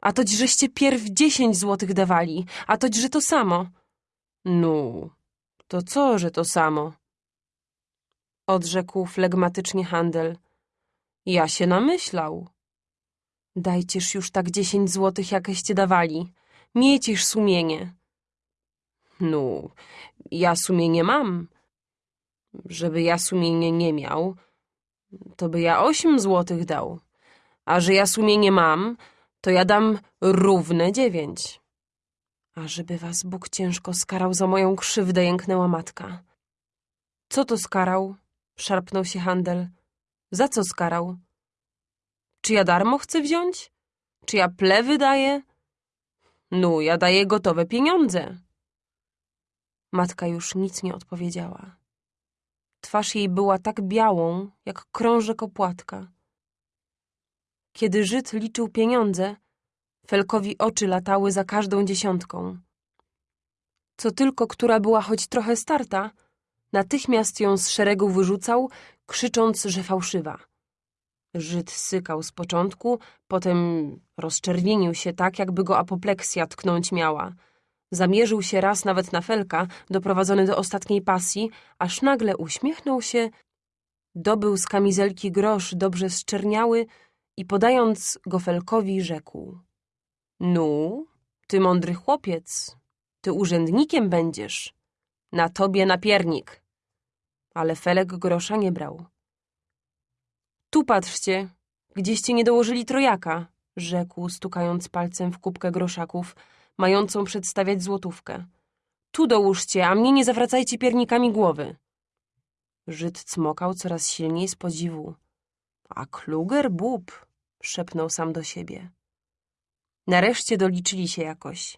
A toć, żeście pierw dziesięć złotych dawali. A toć, że to samo. No, to co, że to samo? Odrzekł flegmatycznie handel. Ja się namyślał. Dajcież już tak dziesięć złotych, jakeście dawali. Miejcież sumienie. No, ja sumienie mam. Żeby ja sumienie nie miał, to by ja osiem złotych dał. A że ja sumienie mam, to ja dam równe dziewięć. A żeby was Bóg ciężko skarał za moją krzywdę, jęknęła matka. Co to skarał? Szarpnął się handel. Za co skarał? Czy ja darmo chcę wziąć? Czy ja plewy daję? No, ja daję gotowe pieniądze. Matka już nic nie odpowiedziała. Twarz jej była tak białą, jak krążek opłatka. Kiedy Żyd liczył pieniądze, Felkowi oczy latały za każdą dziesiątką. Co tylko, która była choć trochę starta, natychmiast ją z szeregu wyrzucał, krzycząc, że fałszywa. Żyd sykał z początku, potem rozczerwienił się tak, jakby go apopleksja tknąć miała. Zamierzył się raz nawet na Felka, doprowadzony do ostatniej pasji, aż nagle uśmiechnął się, dobył z kamizelki grosz dobrze zczerniały i podając go Felkowi rzekł. Nu, ty mądry chłopiec, ty urzędnikiem będziesz. Na tobie napiernik. Ale Felek grosza nie brał. Tu patrzcie, gdzieście nie dołożyli trojaka, rzekł, stukając palcem w kubkę groszaków, mającą przedstawiać złotówkę. Tu dołóżcie, a mnie nie zawracajcie piernikami głowy. Żyd cmokał coraz silniej z podziwu. A kluger bób, szepnął sam do siebie. Nareszcie doliczyli się jakoś.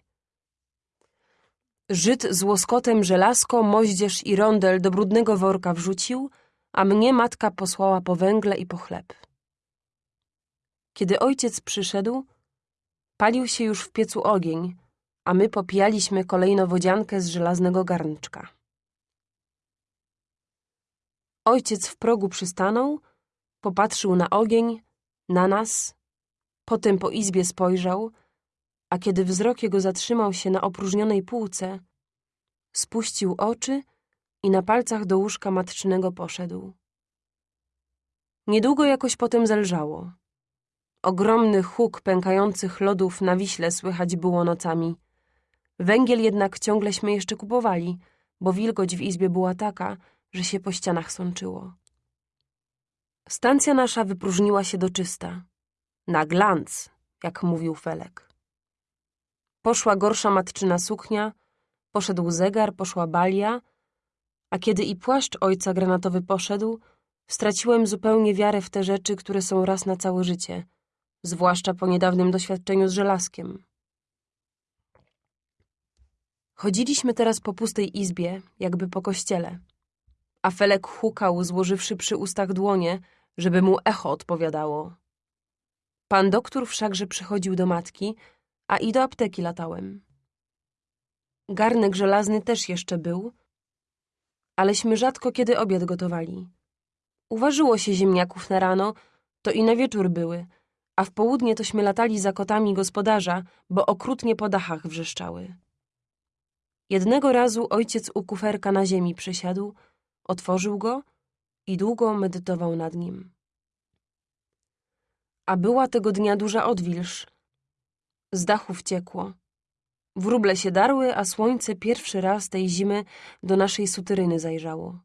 Żyd z łoskotem żelazko, moździerz i rondel do brudnego worka wrzucił, a mnie matka posłała po węgle i po chleb. Kiedy ojciec przyszedł, palił się już w piecu ogień, a my popijaliśmy kolejno wodziankę z żelaznego garnczka. Ojciec w progu przystanął, popatrzył na ogień, na nas, potem po izbie spojrzał, a kiedy wzrok jego zatrzymał się na opróżnionej półce, spuścił oczy i na palcach do łóżka matczynego poszedł. Niedługo jakoś potem zelżało. Ogromny huk pękających lodów na Wiśle słychać było nocami. Węgiel jednak ciągleśmy jeszcze kupowali, bo wilgoć w izbie była taka, że się po ścianach sączyło. Stacja nasza wypróżniła się do czysta. Na glanc, jak mówił Felek. Poszła gorsza matczyna suknia, poszedł zegar, poszła balia, a kiedy i płaszcz ojca granatowy poszedł, straciłem zupełnie wiarę w te rzeczy, które są raz na całe życie, zwłaszcza po niedawnym doświadczeniu z żelazkiem. Chodziliśmy teraz po pustej izbie, jakby po kościele, a Felek hukał, złożywszy przy ustach dłonie, żeby mu echo odpowiadało. Pan doktor wszakże przychodził do matki, a i do apteki latałem. Garnek żelazny też jeszcze był, aleśmy rzadko kiedy obiad gotowali. Uważyło się ziemniaków na rano, to i na wieczór były, a w południe tośmy latali za kotami gospodarza, bo okrutnie po dachach wrzeszczały. Jednego razu ojciec u kuferka na ziemi przysiadł, otworzył go i długo medytował nad nim. A była tego dnia duża odwilż. Z dachów ciekło. Wróble się darły, a słońce pierwszy raz tej zimy do naszej suteryny zajrzało.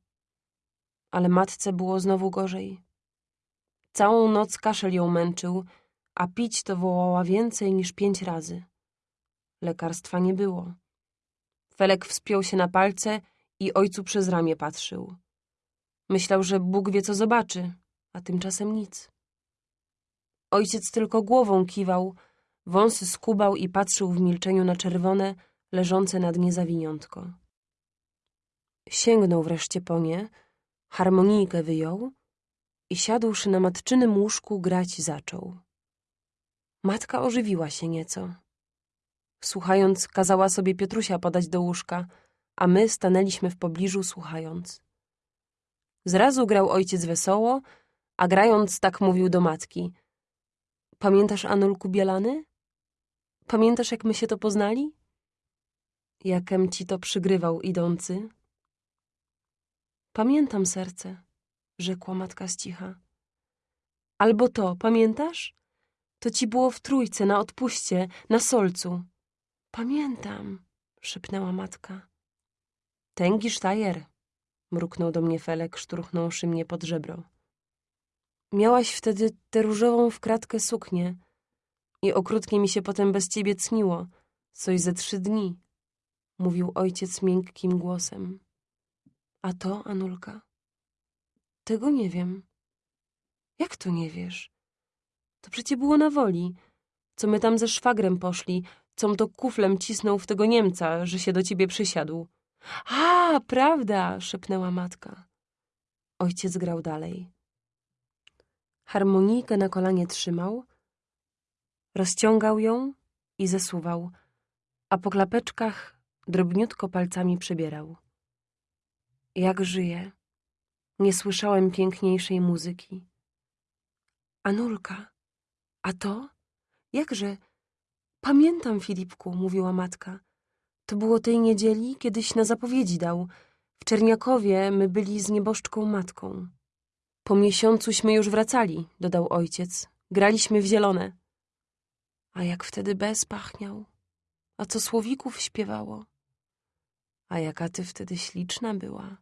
Ale matce było znowu gorzej. Całą noc kaszel ją męczył, a pić to wołała więcej niż pięć razy. Lekarstwa nie było. Felek wspiął się na palce i ojcu przez ramię patrzył. Myślał, że Bóg wie, co zobaczy, a tymczasem nic. Ojciec tylko głową kiwał, wąsy skubał i patrzył w milczeniu na czerwone, leżące na dnie zawiniątko. Sięgnął wreszcie po nie, harmonijkę wyjął i siadłszy na matczynym łóżku grać zaczął. Matka ożywiła się nieco. Słuchając, kazała sobie Piotrusia podać do łóżka, a my stanęliśmy w pobliżu, słuchając. Zrazu grał ojciec wesoło, a grając tak mówił do matki. Pamiętasz, Anulku Bielany? Pamiętasz, jak my się to poznali? Jakem ci to przygrywał idący? Pamiętam, serce, rzekła matka z cicha. Albo to, pamiętasz? To ci było w trójce, na odpuście, na solcu. Pamiętam, szepnęła matka. Tęgi Sztajer, mruknął do mnie Felek, szturchnąwszy mnie pod żebro. Miałaś wtedy tę różową w kratkę suknię i okrutnie mi się potem bez ciebie cniło, coś ze trzy dni, mówił ojciec miękkim głosem. A to, Anulka? Tego nie wiem. Jak to nie wiesz? To przecie było na woli. Co my tam ze szwagrem poszli, com to kuflem cisnął w tego Niemca, że się do ciebie przysiadł. A, prawda, szepnęła matka. Ojciec grał dalej. Harmonijkę na kolanie trzymał, rozciągał ją i zesuwał, a po klapeczkach drobniutko palcami przebierał. Jak żyje. Nie słyszałem piękniejszej muzyki. Anulka, a to? Jakże? Pamiętam, Filipku, mówiła matka. To było tej niedzieli, kiedyś na zapowiedzi dał. W Czerniakowie my byli z nieboszczką matką. Po miesiącuśmy już wracali, dodał ojciec. Graliśmy w zielone. A jak wtedy bez pachniał. A co słowików śpiewało. A jaka ty wtedy śliczna była.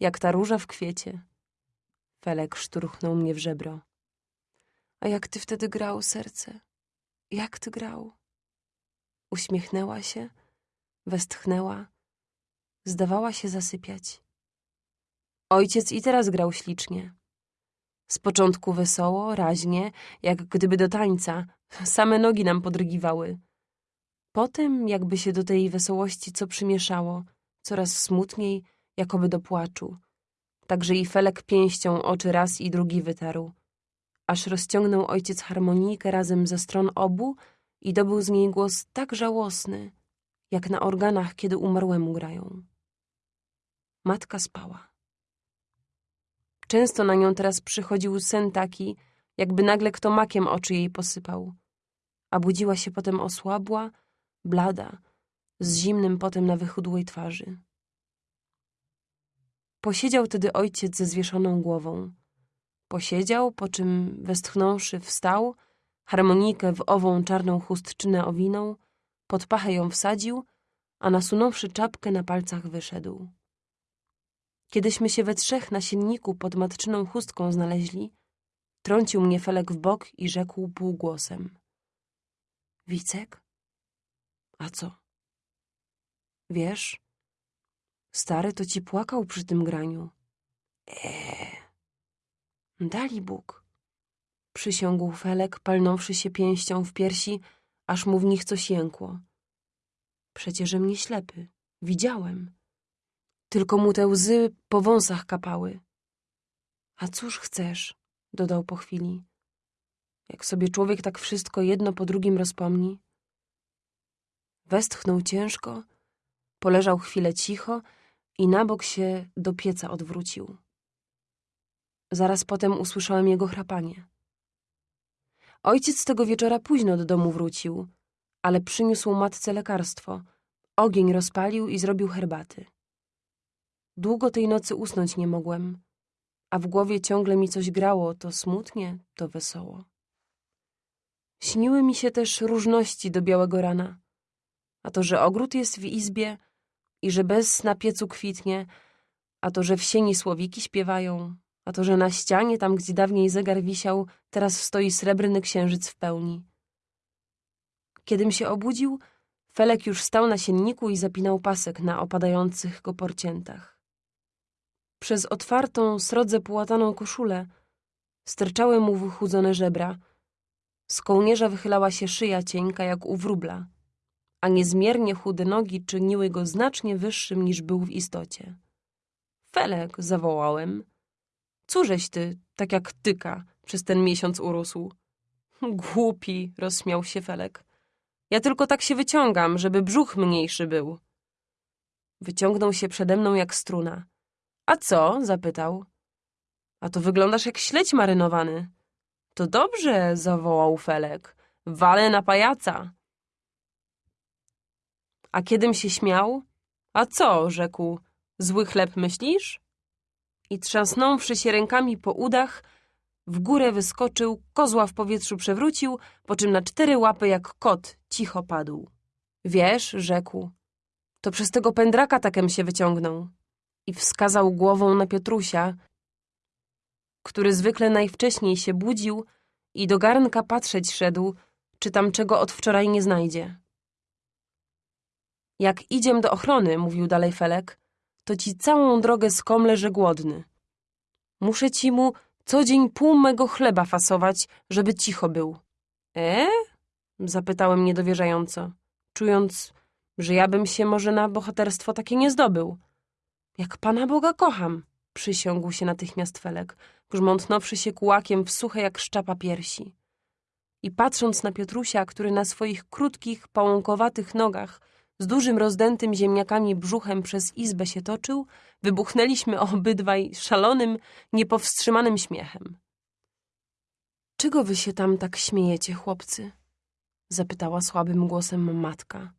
Jak ta róża w kwiecie. Felek szturchnął mnie w żebro. A jak ty wtedy grał, serce? Jak ty grał? Uśmiechnęła się, westchnęła, zdawała się zasypiać. Ojciec i teraz grał ślicznie. Z początku wesoło, raźnie, jak gdyby do tańca, same nogi nam podrygiwały. Potem, jakby się do tej wesołości co przymieszało, coraz smutniej, jakoby do płaczu. Także i Felek pięścią oczy raz i drugi wytarł. Aż rozciągnął ojciec harmonijkę razem ze stron obu i dobył z niej głos tak żałosny, jak na organach, kiedy umarłemu grają. Matka spała. Często na nią teraz przychodził sen taki, jakby nagle kto makiem oczy jej posypał. A budziła się potem osłabła, blada, z zimnym potem na wychudłej twarzy. Posiedział tedy ojciec ze zwieszoną głową. Posiedział, po czym westchnąwszy wstał, harmonijkę w ową czarną chustczynę owinął, pod pachę ją wsadził, a nasunąwszy czapkę na palcach wyszedł. Kiedyśmy się we trzech na sienniku pod matczyną chustką znaleźli, trącił mnie Felek w bok i rzekł półgłosem. Wicek? A co? Wiesz, stary to ci płakał przy tym graniu. Eee. Dali Bóg. Przysiągł Felek, palnąwszy się pięścią w piersi, aż mu w nich coś jękło. Przecież mnie ślepy. Widziałem. Tylko mu te łzy po wąsach kapały. A cóż chcesz? dodał po chwili. Jak sobie człowiek tak wszystko jedno po drugim rozpomni. Westchnął ciężko, poleżał chwilę cicho i na bok się do pieca odwrócił. Zaraz potem usłyszałem jego chrapanie. Ojciec tego wieczora późno do domu wrócił, ale przyniósł matce lekarstwo. Ogień rozpalił i zrobił herbaty. Długo tej nocy usnąć nie mogłem, a w głowie ciągle mi coś grało, to smutnie, to wesoło. Śniły mi się też różności do białego rana. A to, że ogród jest w izbie i że bez na piecu kwitnie, a to, że w sieni słowiki śpiewają, a to, że na ścianie, tam gdzie dawniej zegar wisiał, teraz stoi srebrny księżyc w pełni. Kiedym się obudził, Felek już stał na sienniku i zapinał pasek na opadających go porciętach. Przez otwartą, srodze połataną koszulę sterczały mu wychudzone żebra. Z kołnierza wychylała się szyja cienka jak u wróbla, a niezmiernie chude nogi czyniły go znacznie wyższym niż był w istocie. Felek, zawołałem. Cóżeś ty, tak jak tyka, przez ten miesiąc urósł? Głupi, rozśmiał się Felek. Ja tylko tak się wyciągam, żeby brzuch mniejszy był. Wyciągnął się przede mną jak struna. A co? zapytał. A to wyglądasz jak śledź marynowany. To dobrze, zawołał Felek. Walę na pajaca. A kiedym się śmiał? A co? rzekł. Zły chleb myślisz? I trzasnąwszy się rękami po udach, w górę wyskoczył, kozła w powietrzu przewrócił, po czym na cztery łapy jak kot cicho padł. Wiesz, rzekł, to przez tego pędraka takem się wyciągnął. I wskazał głową na Piotrusia, który zwykle najwcześniej się budził i do garnka patrzeć szedł, czy tam czego od wczoraj nie znajdzie. Jak idziem do ochrony, mówił dalej Felek, to ci całą drogę skomlę, że głodny. Muszę ci mu co dzień pół mego chleba fasować, żeby cicho był. E? Zapytałem niedowierzająco, czując, że ja bym się może na bohaterstwo takie nie zdobył. Jak Pana Boga kocham, przysiągł się natychmiast Felek, grzmątnąwszy się kułakiem w suche jak szczapa piersi. I patrząc na Piotrusia, który na swoich krótkich, pałąkowatych nogach z dużym rozdętym ziemniakami brzuchem przez izbę się toczył, wybuchnęliśmy obydwaj szalonym, niepowstrzymanym śmiechem. Czego wy się tam tak śmiejecie, chłopcy? zapytała słabym głosem matka.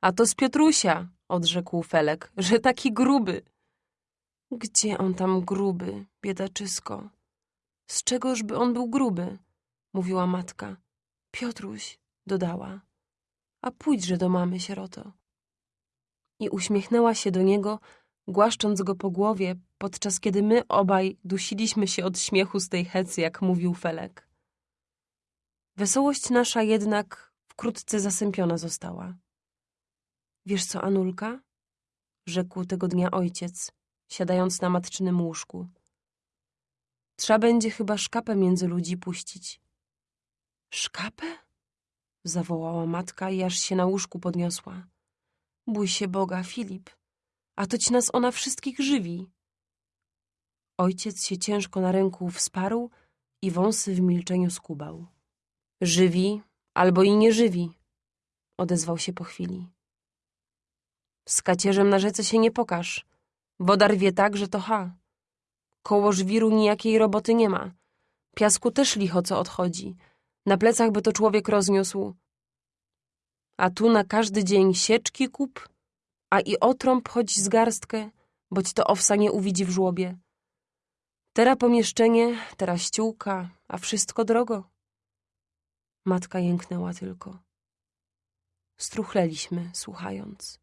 A to z Piotrusia, odrzekł Felek, że taki gruby. Gdzie on tam gruby, biedaczysko? Z czegoż by on był gruby? mówiła matka. Piotruś, dodała a pójdźże do mamy, sieroto. I uśmiechnęła się do niego, głaszcząc go po głowie, podczas kiedy my obaj dusiliśmy się od śmiechu z tej hecy, jak mówił Felek. Wesołość nasza jednak wkrótce zasępiona została. Wiesz co, Anulka? Rzekł tego dnia ojciec, siadając na matczynym łóżku. Trzeba będzie chyba szkapę między ludzi puścić. Szkapę? zawołała matka i aż się na łóżku podniosła. Bój się Boga, Filip, a to ci nas ona wszystkich żywi. Ojciec się ciężko na ręku wsparł i wąsy w milczeniu skubał. Żywi albo i nie żywi, odezwał się po chwili. Z kacierzem na rzece się nie pokaż. Woda rwie tak, że to ha. Koło żwiru nijakiej roboty nie ma. Piasku też licho co odchodzi. Na plecach by to człowiek rozniósł. A tu na każdy dzień sieczki kup, a i otrąb choć z garstkę, boć to owsa nie uwidzi w żłobie. Tera pomieszczenie, teraz ściółka, a wszystko drogo. Matka jęknęła tylko. Struchleliśmy, słuchając.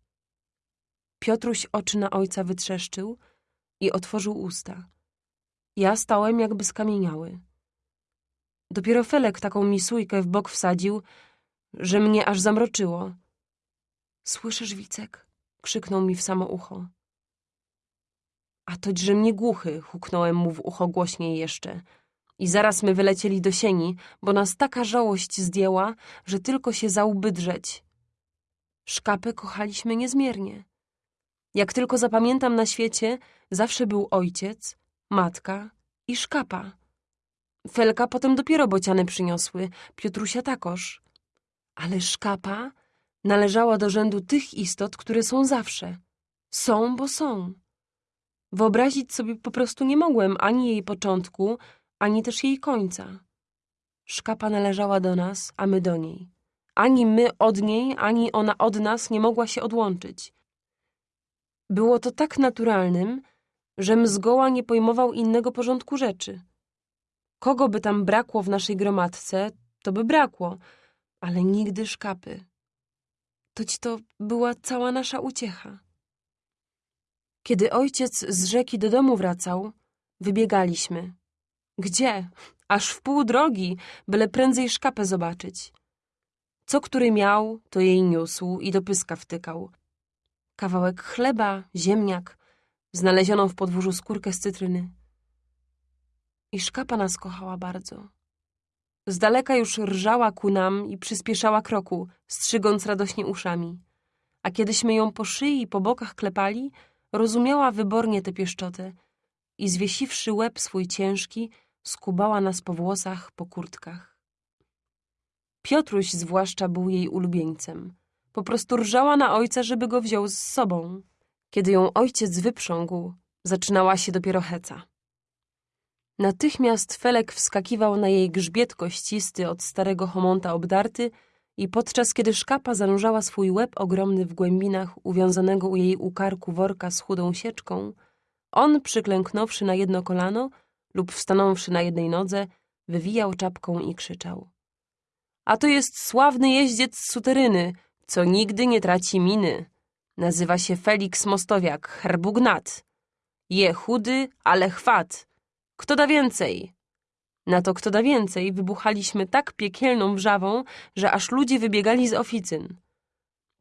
Piotruś oczy na ojca wytrzeszczył i otworzył usta. Ja stałem jakby skamieniały. Dopiero Felek taką misujkę w bok wsadził, że mnie aż zamroczyło. Słyszysz, Wicek? Krzyknął mi w samo ucho. A toćże mnie głuchy, huknąłem mu w ucho głośniej jeszcze. I zaraz my wylecieli do sieni, bo nas taka żałość zdjęła, że tylko się za drzeć. Szkapę kochaliśmy niezmiernie. Jak tylko zapamiętam na świecie, zawsze był ojciec, matka i szkapa. Felka potem dopiero bociany przyniosły, Piotrusia takoż. Ale szkapa należała do rzędu tych istot, które są zawsze. Są, bo są. Wyobrazić sobie po prostu nie mogłem ani jej początku, ani też jej końca. Szkapa należała do nas, a my do niej. Ani my od niej, ani ona od nas nie mogła się odłączyć. Było to tak naturalnym, żem zgoła nie pojmował innego porządku rzeczy. Kogo by tam brakło w naszej gromadce, to by brakło, ale nigdy szkapy. Toć to była cała nasza uciecha. Kiedy ojciec z rzeki do domu wracał, wybiegaliśmy. Gdzie? Aż w pół drogi, byle prędzej szkapę zobaczyć. Co który miał, to jej niósł i do pyska wtykał. Kawałek chleba, ziemniak, znalezioną w podwórzu skórkę z cytryny. I szkapa nas kochała bardzo. Z daleka już rżała ku nam i przyspieszała kroku, strzygąc radośnie uszami. A kiedyśmy ją po szyi i po bokach klepali, rozumiała wybornie tę pieszczotę i zwiesiwszy łeb swój ciężki, skubała nas po włosach, po kurtkach. Piotruś zwłaszcza był jej ulubieńcem. Po prostu rżała na ojca, żeby go wziął z sobą. Kiedy ją ojciec wyprzągł, zaczynała się dopiero heca. Natychmiast Felek wskakiwał na jej grzbiet kościsty od starego homonta obdarty i podczas kiedy szkapa zanurzała swój łeb ogromny w głębinach uwiązanego u jej ukarku worka z chudą sieczką, on, przyklęknąwszy na jedno kolano lub wstanąwszy na jednej nodze, wywijał czapką i krzyczał. A to jest sławny jeździec z suteryny, co nigdy nie traci miny. Nazywa się Felix Mostowiak, herbugnat. Je chudy, ale chwat. Kto da więcej? Na to kto da więcej wybuchaliśmy tak piekielną wrzawą, że aż ludzie wybiegali z oficyn.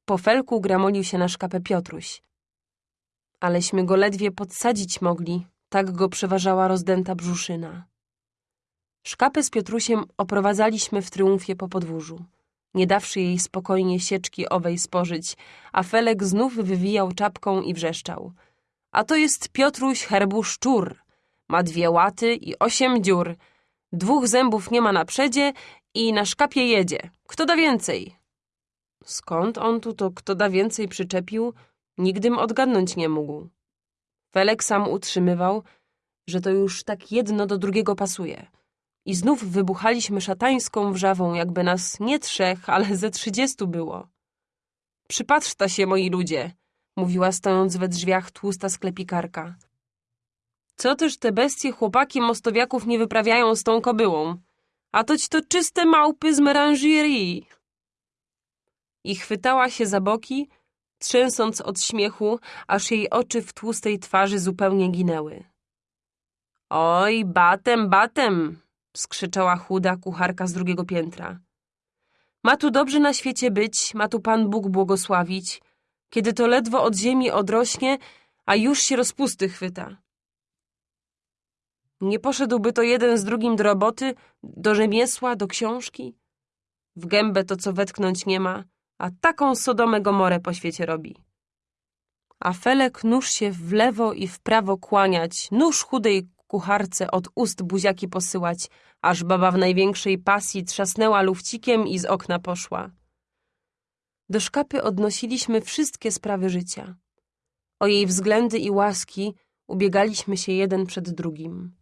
Po felku gramolił się na szkapę Piotruś. Aleśmy go ledwie podsadzić mogli, tak go przeważała rozdęta brzuszyna. Szkapę z Piotrusiem oprowadzaliśmy w triumfie po podwórzu, nie dawszy jej spokojnie sieczki owej spożyć, a Felek znów wywijał czapką i wrzeszczał. A to jest Piotruś herbu szczur. Ma dwie łaty i osiem dziur. Dwóch zębów nie ma na przedzie i na szkapie jedzie. Kto da więcej? Skąd on tu to kto da więcej przyczepił, nigdym odgadnąć nie mógł. Felek sam utrzymywał, że to już tak jedno do drugiego pasuje. I znów wybuchaliśmy szatańską wrzawą, jakby nas nie trzech, ale ze trzydziestu było. Przypatrzta się, moi ludzie, mówiła stojąc we drzwiach tłusta sklepikarka. Co też te bestie chłopaki mostowiaków nie wyprawiają z tą kobyłą? A toć to czyste małpy z meranżerii. I chwytała się za boki, trzęsąc od śmiechu, aż jej oczy w tłustej twarzy zupełnie ginęły. Oj, batem, batem, skrzyczała chuda kucharka z drugiego piętra. Ma tu dobrze na świecie być, ma tu Pan Bóg błogosławić, kiedy to ledwo od ziemi odrośnie, a już się rozpusty chwyta. Nie poszedłby to jeden z drugim do roboty, do rzemiesła, do książki? W gębę to co wetknąć nie ma, a taką Sodomę Gomorę po świecie robi. A Felek nóż się w lewo i w prawo kłaniać, nóż chudej kucharce od ust buziaki posyłać, aż baba w największej pasji trzasnęła lufcikiem i z okna poszła. Do szkapy odnosiliśmy wszystkie sprawy życia. O jej względy i łaski ubiegaliśmy się jeden przed drugim.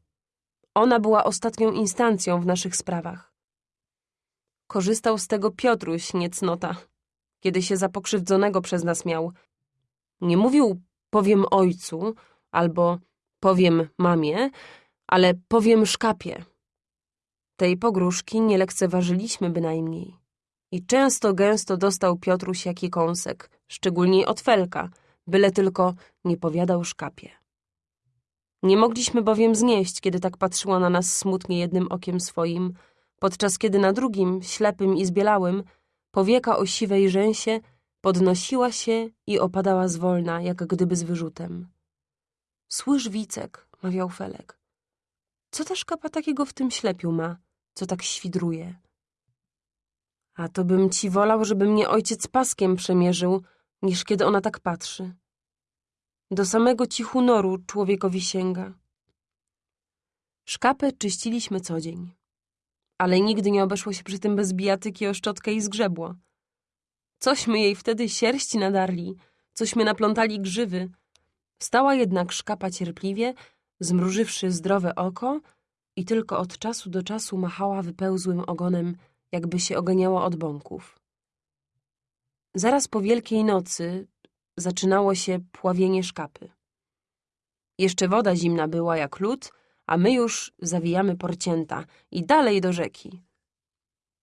Ona była ostatnią instancją w naszych sprawach. Korzystał z tego Piotruś, niecnota, kiedy się za pokrzywdzonego przez nas miał. Nie mówił powiem ojcu albo powiem mamie, ale powiem szkapie. Tej pogróżki nie lekceważyliśmy bynajmniej. I często gęsto dostał Piotruś jaki kąsek, szczególnie od Felka, byle tylko nie powiadał szkapie. Nie mogliśmy bowiem znieść, kiedy tak patrzyła na nas smutnie jednym okiem swoim, podczas kiedy na drugim, ślepym i zbielałym, powieka o siwej rzęsie Podnosiła się i opadała zwolna, jak gdyby z wyrzutem. Słysz, Wicek, mawiał Felek. Co ta szkapa takiego w tym ślepiu ma, co tak świdruje? A to bym ci wolał, żeby mnie ojciec paskiem przemierzył, niż kiedy ona tak patrzy. Do samego ci hunoru człowiekowi sięga. Szkapę czyściliśmy co dzień. Ale nigdy nie obeszło się przy tym bez bijatyki o szczotkę i zgrzebło. Cośmy jej wtedy sierści nadarli, cośmy naplątali grzywy. Stała jednak szkapa cierpliwie, zmrużywszy zdrowe oko i tylko od czasu do czasu machała wypełzłym ogonem, jakby się oganiała od bąków. Zaraz po Wielkiej Nocy zaczynało się pławienie szkapy. Jeszcze woda zimna była jak lód, a my już zawijamy porcięta i dalej do rzeki.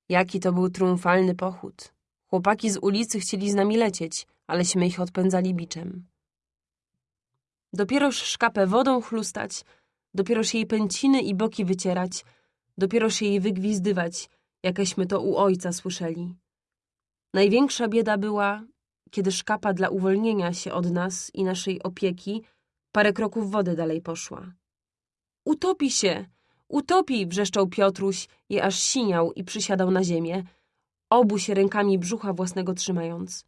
Jaki to był triumfalny pochód. Chłopaki z ulicy chcieli z nami lecieć, aleśmy ich odpędzali biczem. Dopieroż szkapę wodą chlustać, dopieroż jej pęciny i boki wycierać, dopieroż jej wygwizdywać, jakeśmy to u ojca słyszeli. Największa bieda była, kiedy szkapa dla uwolnienia się od nas i naszej opieki parę kroków wody dalej poszła. Utopi się! Utopi! wrzeszczał Piotruś i aż siniał i przysiadał na ziemię, obu się rękami brzucha własnego trzymając.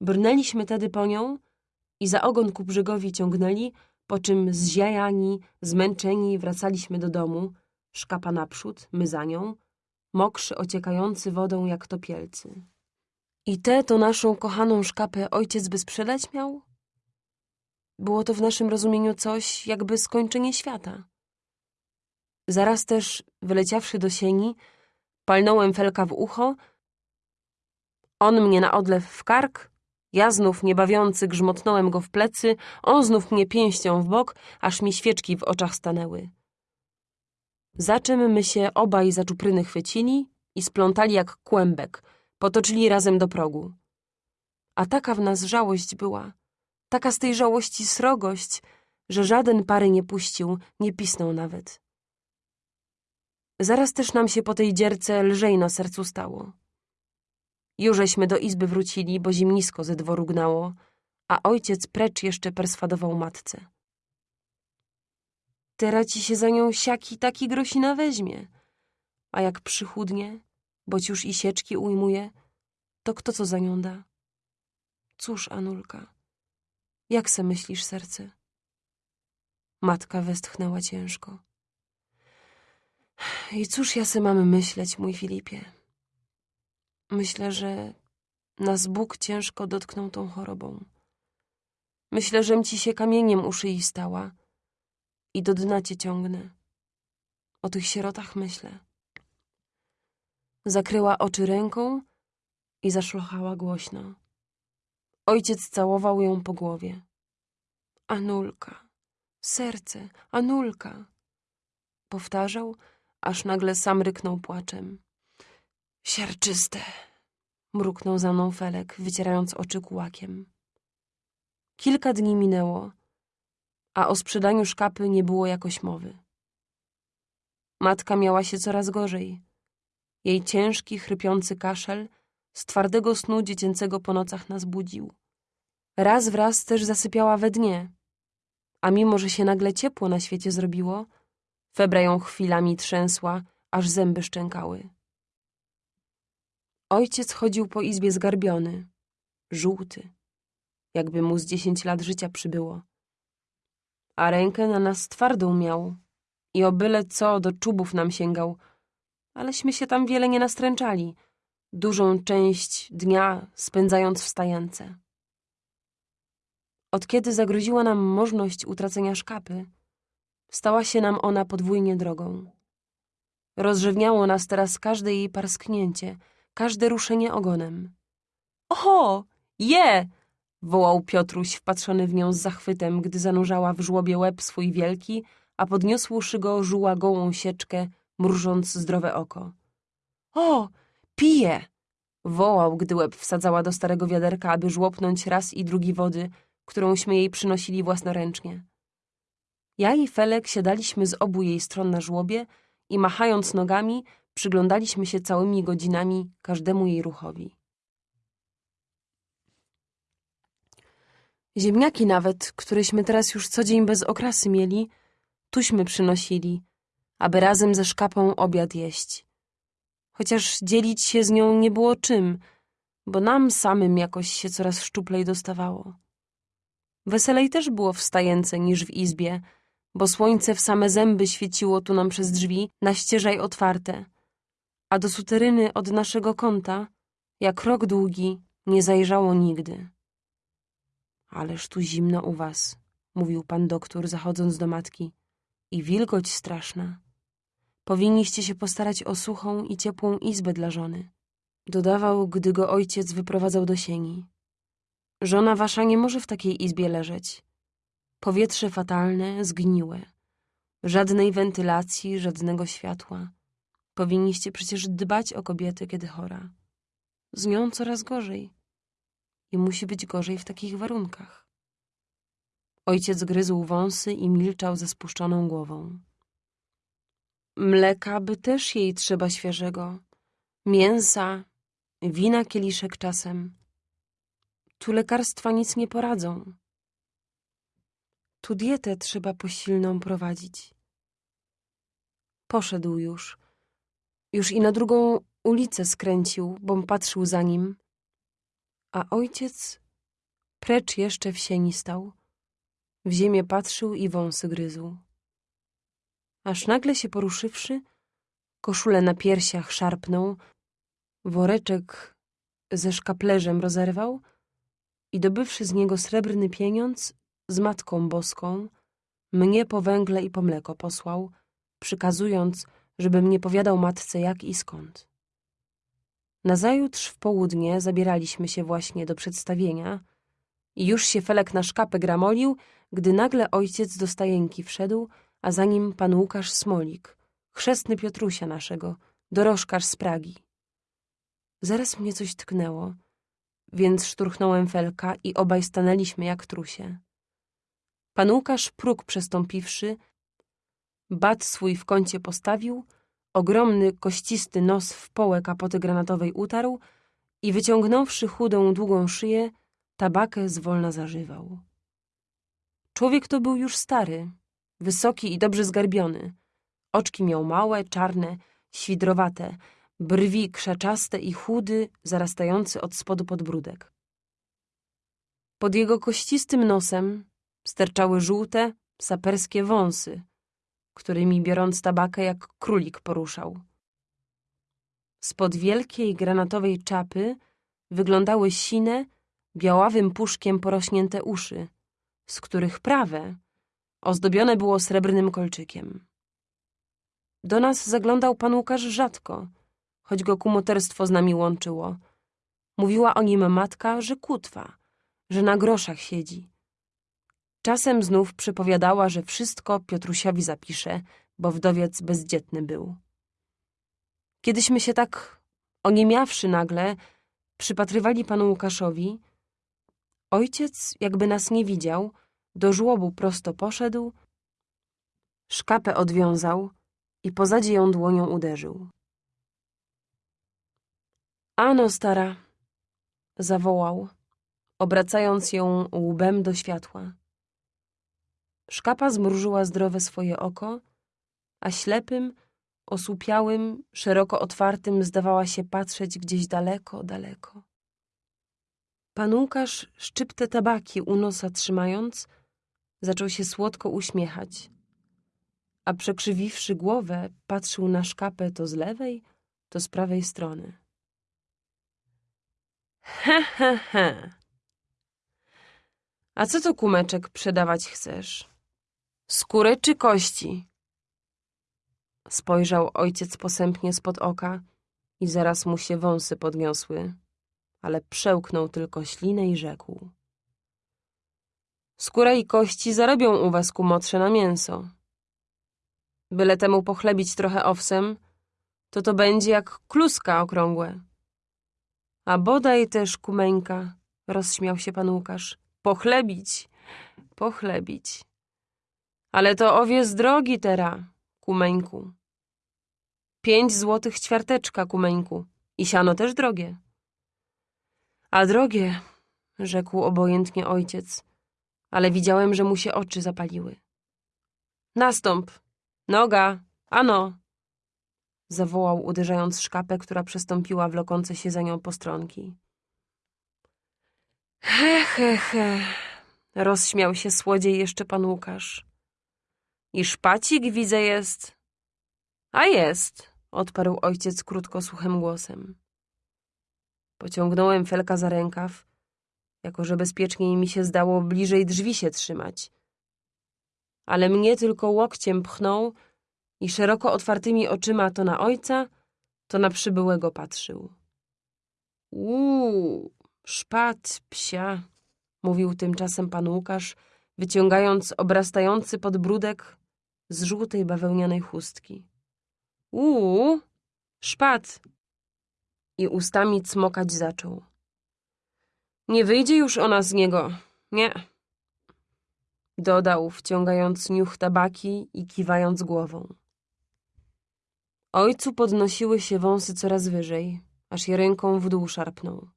Brnęliśmy tedy po nią i za ogon ku brzegowi ciągnęli, po czym zziajani, zmęczeni wracaliśmy do domu, szkapa naprzód, my za nią, mokrzy ociekający wodą jak topielcy. I tę to naszą kochaną szkapę ojciec by sprzedać miał? Było to w naszym rozumieniu coś jakby skończenie świata. Zaraz też, wyleciawszy do sieni, palnąłem felka w ucho, on mnie na odlew w kark, ja znów niebawiący grzmotnąłem go w plecy, on znów mnie pięścią w bok, aż mi świeczki w oczach stanęły. Za czym my się obaj za czupryny chwycili i splątali jak kłębek, potoczyli razem do progu. A taka w nas żałość była, taka z tej żałości srogość, że żaden pary nie puścił, nie pisnął nawet. Zaraz też nam się po tej dzierce lżej na sercu stało. Jużeśmy do izby wrócili, bo zimnisko ze dworu gnało, a ojciec precz jeszcze perswadował matce. Teraz ci się za nią siaki taki grosina weźmie, a jak przychudnie, boć już i sieczki ujmuje, to kto co za nią da? Cóż, Anulka, jak se myślisz, serce? Matka westchnęła ciężko. I cóż ja se mamy myśleć, mój Filipie? Myślę, że nas Bóg ciężko dotknął tą chorobą. Myślę, żem ci się kamieniem u szyi stała i do dna cię ciągnę. O tych sierotach myślę. Zakryła oczy ręką i zaszlochała głośno. Ojciec całował ją po głowie. Anulka, serce, Anulka. Powtarzał, aż nagle sam ryknął płaczem. Siarczyste, mruknął za mną Felek, wycierając oczy kułakiem. Kilka dni minęło, a o sprzedaniu szkapy nie było jakoś mowy. Matka miała się coraz gorzej. Jej ciężki, chrypiący kaszel z twardego snu dziecięcego po nocach nas budził. Raz wraz też zasypiała we dnie, a mimo, że się nagle ciepło na świecie zrobiło, febra ją chwilami trzęsła, aż zęby szczękały. Ojciec chodził po izbie zgarbiony, żółty, jakby mu z dziesięć lat życia przybyło. A rękę na nas twardą miał i o byle co do czubów nam sięgał, aleśmy się tam wiele nie nastręczali, dużą część dnia spędzając w stajence. Od kiedy zagroziła nam możliwość utracenia szkapy, stała się nam ona podwójnie drogą. Rozrzewniało nas teraz każde jej parsknięcie – każde ruszenie ogonem. Oho, je! wołał Piotruś, wpatrzony w nią z zachwytem, gdy zanurzała w żłobie łeb swój wielki, a podniosłszy go żuła gołą sieczkę, mrużąc zdrowe oko. O, pije! wołał, gdy łeb wsadzała do starego wiaderka, aby żłopnąć raz i drugi wody, którąśmy jej przynosili własnoręcznie. Ja i Felek siadaliśmy z obu jej stron na żłobie i machając nogami, Przyglądaliśmy się całymi godzinami każdemu jej ruchowi. Ziemniaki nawet, któreśmy teraz już co dzień bez okrasy mieli, tuśmy przynosili, aby razem ze szkapą obiad jeść. Chociaż dzielić się z nią nie było czym, bo nam samym jakoś się coraz szczuplej dostawało. Weselej też było w stajence niż w izbie, bo słońce w same zęby świeciło tu nam przez drzwi, na ścieżaj otwarte, a do suteryny od naszego kąta, jak rok długi, nie zajrzało nigdy. Ależ tu zimno u was, mówił pan doktor, zachodząc do matki, i wilgoć straszna. Powinniście się postarać o suchą i ciepłą izbę dla żony. Dodawał, gdy go ojciec wyprowadzał do sieni. Żona wasza nie może w takiej izbie leżeć. Powietrze fatalne, zgniłe. Żadnej wentylacji, żadnego światła. Powinniście przecież dbać o kobietę, kiedy chora. Z nią coraz gorzej. I musi być gorzej w takich warunkach. Ojciec gryzł wąsy i milczał ze spuszczoną głową. Mleka by też jej trzeba świeżego. Mięsa, wina kieliszek czasem. Tu lekarstwa nic nie poradzą. Tu dietę trzeba posilną prowadzić. Poszedł już. Już i na drugą ulicę skręcił, bom patrzył za nim. A ojciec precz jeszcze w sieni stał. W ziemię patrzył i wąsy gryzł. Aż nagle się poruszywszy, koszulę na piersiach szarpnął, woreczek ze szkaplerzem rozerwał i dobywszy z niego srebrny pieniądz, z Matką Boską, mnie po węgle i po mleko posłał, przykazując, żebym nie powiadał matce jak i skąd. Nazajutrz w południe zabieraliśmy się właśnie do przedstawienia i już się Felek na szkapę gramolił, gdy nagle ojciec do stajenki wszedł, a za nim pan Łukasz Smolik, chrzestny Piotrusia naszego, dorożkarz z Pragi. Zaraz mnie coś tknęło, więc szturchnąłem Felka i obaj stanęliśmy jak trusie. Pan Łukasz próg przestąpiwszy, bat swój w kącie postawił, ogromny, kościsty nos w połę kapoty granatowej utarł i wyciągnąwszy chudą, długą szyję, tabakę zwolna zażywał. Człowiek to był już stary, wysoki i dobrze zgarbiony. Oczki miał małe, czarne, świdrowate, brwi krzaczaste i chudy, zarastający od spodu podbródek. Pod jego kościstym nosem sterczały żółte, saperskie wąsy, którymi biorąc tabakę jak królik poruszał. Spod wielkiej granatowej czapy wyglądały sine, białawym puszkiem porośnięte uszy, z których prawe ozdobione było srebrnym kolczykiem. Do nas zaglądał pan Łukasz rzadko, choć go kumoterstwo z nami łączyło. Mówiła o nim matka, że kutwa, że na groszach siedzi. Czasem znów przypowiadała, że wszystko Piotrusiowi zapisze, bo wdowiec bezdzietny był. Kiedyśmy się tak oniemiawszy nagle przypatrywali panu Łukaszowi, ojciec, jakby nas nie widział, do żłobu prosto poszedł, szkapę odwiązał i pozadzie ją dłonią uderzył. Ano, stara, zawołał, obracając ją łbem do światła. Szkapa zmrużyła zdrowe swoje oko, a ślepym, osłupiałym, szeroko otwartym zdawała się patrzeć gdzieś daleko, daleko. Pan Łukasz, szczyptę tabaki u nosa trzymając, zaczął się słodko uśmiechać, a przekrzywiwszy głowę, patrzył na szkapę to z lewej, to z prawej strony. He, he, he. A co to kumeczek przedawać chcesz? Skórę czy kości? Spojrzał ojciec posępnie spod oka i zaraz mu się wąsy podniosły, ale przełknął tylko ślinę i rzekł. Skóra i kości zarobią u was kumotrze na mięso. Byle temu pochlebić trochę owsem, to to będzie jak kluska okrągłe. A bodaj też, kumeńka, rozśmiał się pan Łukasz, pochlebić, pochlebić. Ale to owies drogi tera, kumeńku. Pięć złotych ćwiarteczka, kumeńku. I siano też drogie. A drogie, rzekł obojętnie ojciec, ale widziałem, że mu się oczy zapaliły. Nastąp! Noga! Ano! Zawołał, uderzając szkapę, która przestąpiła wlokące się za nią postronki. He, he, he! Rozśmiał się słodziej jeszcze pan Łukasz. I szpacik widzę jest. A jest, odparł ojciec krótko suchym głosem. Pociągnąłem Felka za rękaw, jako że bezpieczniej mi się zdało bliżej drzwi się trzymać. Ale mnie tylko łokciem pchnął i szeroko otwartymi oczyma to na ojca, to na przybyłego patrzył. Uuu, szpat psia, mówił tymczasem pan Łukasz, wyciągając obrastający podbródek z żółtej bawełnianej chustki. Uuu, szpat! I ustami cmokać zaczął. Nie wyjdzie już ona z niego, nie. Dodał, wciągając niuch tabaki i kiwając głową. Ojcu podnosiły się wąsy coraz wyżej, aż je ręką w dół szarpnął.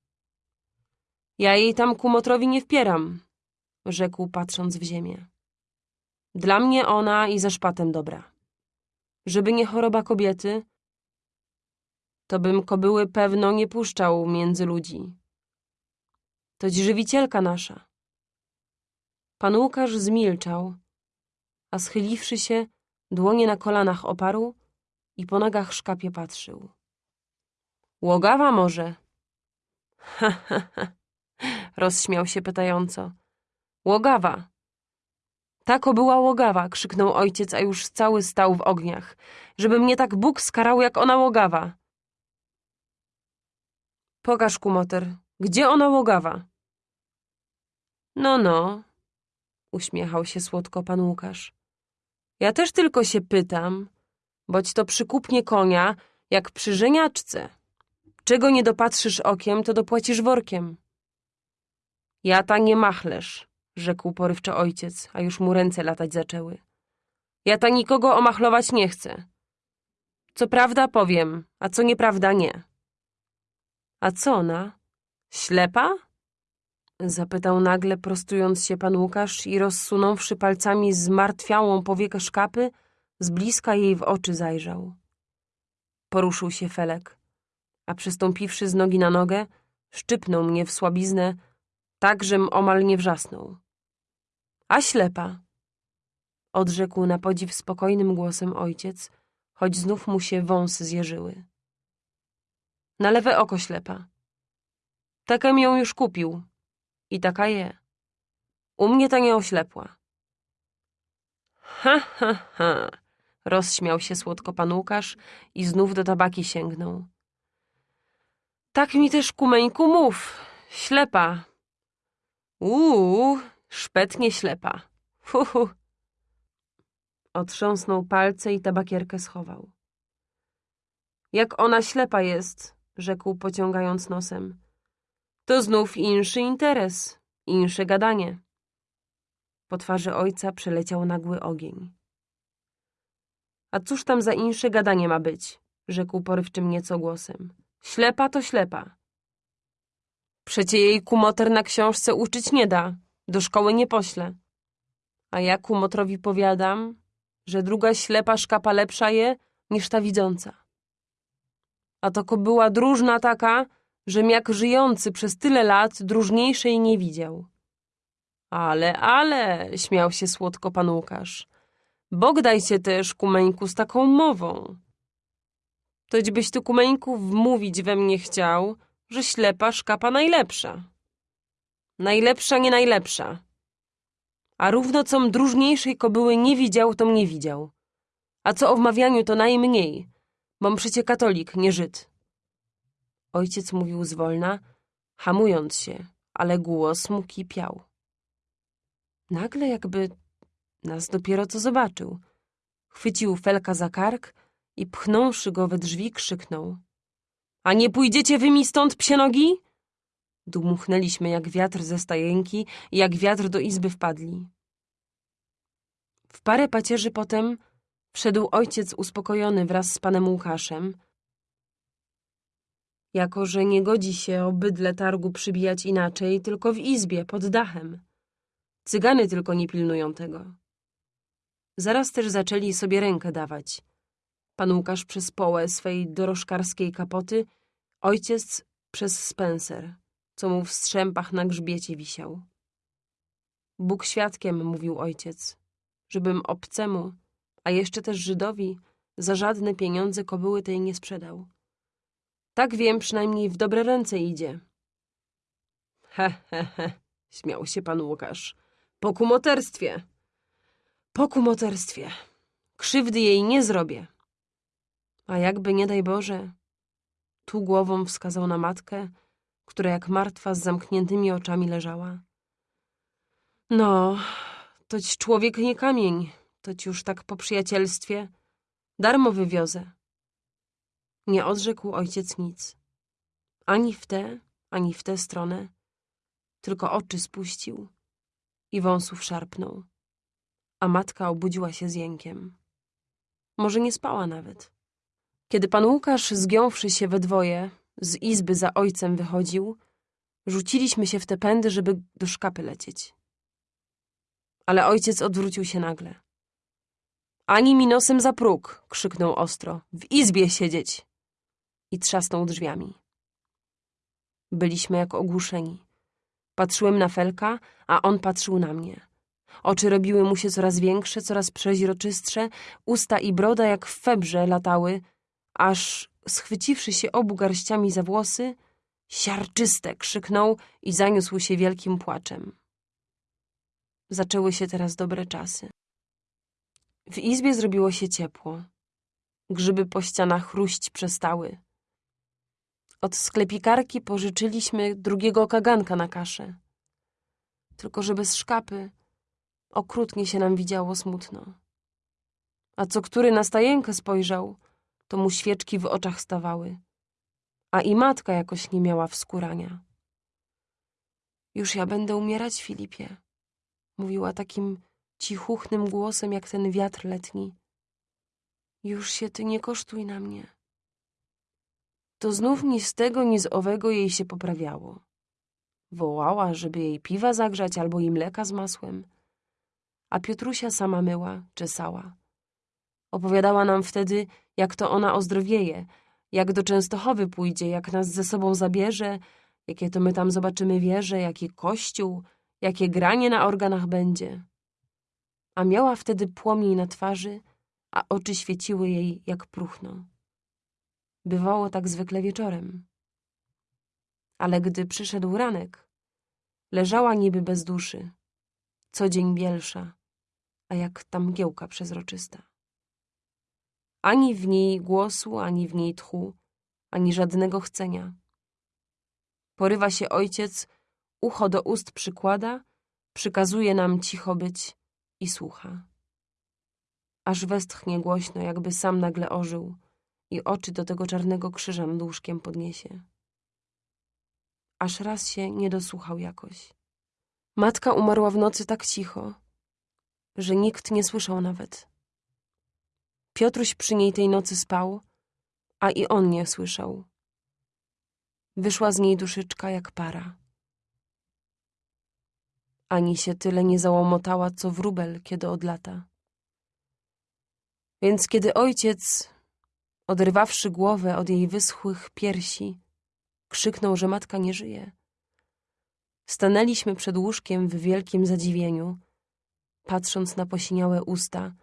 Ja jej tam kumotrowi nie wpieram, rzekł patrząc w ziemię. Dla mnie ona i ze szpatem dobra. Żeby nie choroba kobiety, to bym kobyły pewno nie puszczał między ludzi. To żywicielka nasza. Pan Łukasz zmilczał, a schyliwszy się, dłonie na kolanach oparł i po nogach szkapie patrzył. Łogawa może? Ha, ha, ha, rozśmiał się pytająco. Łogawa. Tako była łogawa, krzyknął ojciec, a już cały stał w ogniach. Żeby mnie tak Bóg skarał, jak ona łogawa. Pokaż, kumoter, gdzie ona łogawa? No, no, uśmiechał się słodko pan Łukasz. Ja też tylko się pytam, boć to przykupnie konia, jak przy żeniaczce. Czego nie dopatrzysz okiem, to dopłacisz workiem. Ja ta nie machlesz, rzekł porywczo ojciec, a już mu ręce latać zaczęły. Ja ta nikogo omachlować nie chcę. Co prawda powiem, a co nieprawda nie. A co ona? Ślepa? Zapytał nagle, prostując się pan Łukasz i rozsunąwszy palcami zmartwiałą powiekę szkapy, z bliska jej w oczy zajrzał. Poruszył się Felek, a przystąpiwszy z nogi na nogę, szczypnął mnie w słabiznę, tak, żem omal nie wrzasnął. A ślepa! Odrzekł na podziw spokojnym głosem ojciec, choć znów mu się wąsy zjeżyły. Na lewe oko ślepa. Takem ją już kupił. I taka je. U mnie ta nie oślepła. Ha, ha, ha! Rozśmiał się słodko pan Łukasz i znów do tabaki sięgnął. Tak mi też, kumeńku, mów. Ślepa. Uuu, szpetnie ślepa. Hu, hu. Otrząsnął palce i tabakierkę schował. Jak ona ślepa jest, rzekł pociągając nosem. To znów inszy interes, insze gadanie. Po twarzy ojca przeleciał nagły ogień. A cóż tam za insze gadanie ma być? rzekł porywczym nieco głosem. Ślepa to ślepa. Przecie jej kumoter na książce uczyć nie da, do szkoły nie pośle. A ja kumotrowi powiadam, że druga ślepa szkapa lepsza je niż ta widząca. A to była dróżna taka, żem jak żyjący przez tyle lat dróżniejszej nie widział. Ale, ale, śmiał się słodko pan Łukasz. Bog daj się też, kumeńku, z taką mową. Toćbyś ty, kumeńku, wmówić we mnie chciał, że ślepa szkapa najlepsza. Najlepsza, nie najlepsza. A równo com dróżniejszej kobyły nie widział, to mnie widział. A co o wmawianiu, to najmniej, bom przecie katolik, nie Żyd. Ojciec mówił zwolna, hamując się, ale głos mu kipiał. Nagle jakby nas dopiero co zobaczył. Chwycił Felka za kark i pchnąwszy go we drzwi krzyknął. A nie pójdziecie wy mi stąd, psie nogi? Dmuchnęliśmy jak wiatr ze stajenki i jak wiatr do izby wpadli. W parę pacierzy potem wszedł ojciec uspokojony wraz z panem Łukaszem, jako że nie godzi się o targu przybijać inaczej, tylko w izbie, pod dachem. Cygany tylko nie pilnują tego. Zaraz też zaczęli sobie rękę dawać. Pan Łukasz przez połę swej dorożkarskiej kapoty, ojciec przez Spencer, co mu w strzępach na grzbiecie wisiał. Bóg świadkiem, mówił ojciec, żebym obcemu, a jeszcze też Żydowi, za żadne pieniądze kobyły tej nie sprzedał. Tak wiem, przynajmniej w dobre ręce idzie. He, he, he, śmiał się pan Łukasz. Po kumoterstwie. Po kumoterstwie. Krzywdy jej nie zrobię. A jakby, nie daj Boże, tu głową wskazał na matkę, która jak martwa z zamkniętymi oczami leżała. No, toć człowiek nie kamień, toć już tak po przyjacielstwie. Darmo wywiozę. Nie odrzekł ojciec nic. Ani w tę, ani w tę stronę, tylko oczy spuścił i wąsów szarpnął, a matka obudziła się z jękiem. Może nie spała nawet. Kiedy pan Łukasz, zgiąwszy się we dwoje, z izby za ojcem wychodził, rzuciliśmy się w te pędy, żeby do szkapy lecieć. Ale ojciec odwrócił się nagle. Ani mi nosem za próg, krzyknął ostro. W izbie siedzieć! I trzasnął drzwiami. Byliśmy jak ogłuszeni. Patrzyłem na Felka, a on patrzył na mnie. Oczy robiły mu się coraz większe, coraz przeźroczystsze, usta i broda jak w febrze latały, aż schwyciwszy się obu garściami za włosy, siarczyste krzyknął i zaniósł się wielkim płaczem. Zaczęły się teraz dobre czasy. W izbie zrobiło się ciepło. Grzyby po ścianach chruść przestały. Od sklepikarki pożyczyliśmy drugiego kaganka na kaszę. Tylko że bez szkapy okrutnie się nam widziało smutno. A co który na stajenkę spojrzał, to mu świeczki w oczach stawały. A i matka jakoś nie miała wskurania. Już ja będę umierać, Filipie, mówiła takim cichuchnym głosem jak ten wiatr letni. Już się ty nie kosztuj na mnie. To znów ni z tego, ni z owego jej się poprawiało. Wołała, żeby jej piwa zagrzać albo i mleka z masłem. A Piotrusia sama myła, czesała. Opowiadała nam wtedy, jak to ona ozdrowieje, jak do Częstochowy pójdzie, jak nas ze sobą zabierze, jakie to my tam zobaczymy wieże, jaki kościół, jakie granie na organach będzie. A miała wtedy płomień na twarzy, a oczy świeciły jej jak próchno. Bywało tak zwykle wieczorem. Ale gdy przyszedł ranek, leżała niby bez duszy, co dzień bielsza, a jak ta mgiełka przezroczysta. Ani w niej głosu, ani w niej tchu, ani żadnego chcenia. Porywa się ojciec, ucho do ust przykłada, przykazuje nam cicho być i słucha. Aż westchnie głośno, jakby sam nagle ożył i oczy do tego czarnego krzyża nad łóżkiem podniesie. Aż raz się nie dosłuchał jakoś. Matka umarła w nocy tak cicho, że nikt nie słyszał nawet. Piotruś przy niej tej nocy spał, a i on nie słyszał. Wyszła z niej duszyczka jak para. Ani się tyle nie załomotała, co wróbel, kiedy odlata. Więc kiedy ojciec, oderwawszy głowę od jej wyschłych piersi, krzyknął, że matka nie żyje, stanęliśmy przed łóżkiem w wielkim zadziwieniu, patrząc na posiniałe usta,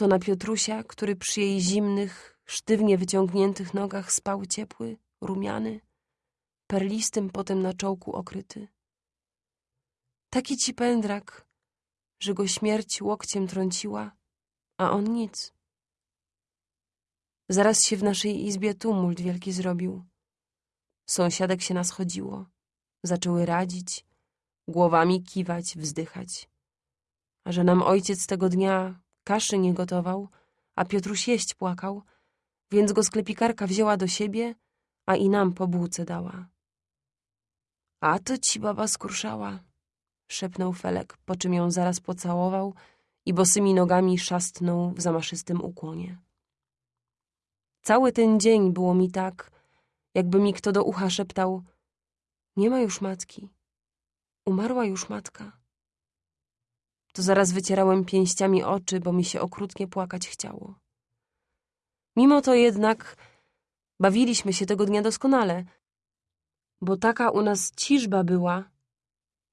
to na Piotrusia, który przy jej zimnych, sztywnie wyciągniętych nogach spał ciepły, rumiany, perlistym potem na czołku okryty. Taki ci pędrak, że go śmierć łokciem trąciła, a on nic. Zaraz się w naszej izbie tumult wielki zrobił. Sąsiadek się nas chodziło. Zaczęły radzić, głowami kiwać, wzdychać. A że nam ojciec tego dnia kaszy nie gotował, a Piotruś jeść płakał, więc go sklepikarka wzięła do siebie, a i nam po bułce dała. A to ci baba skruszała, szepnął Felek, po czym ją zaraz pocałował i bosymi nogami szastnął w zamaszystym ukłonie. Cały ten dzień było mi tak, jakby mi kto do ucha szeptał nie ma już matki, umarła już matka. To zaraz wycierałem pięściami oczy, bo mi się okrutnie płakać chciało. Mimo to jednak bawiliśmy się tego dnia doskonale, bo taka u nas ciżba była,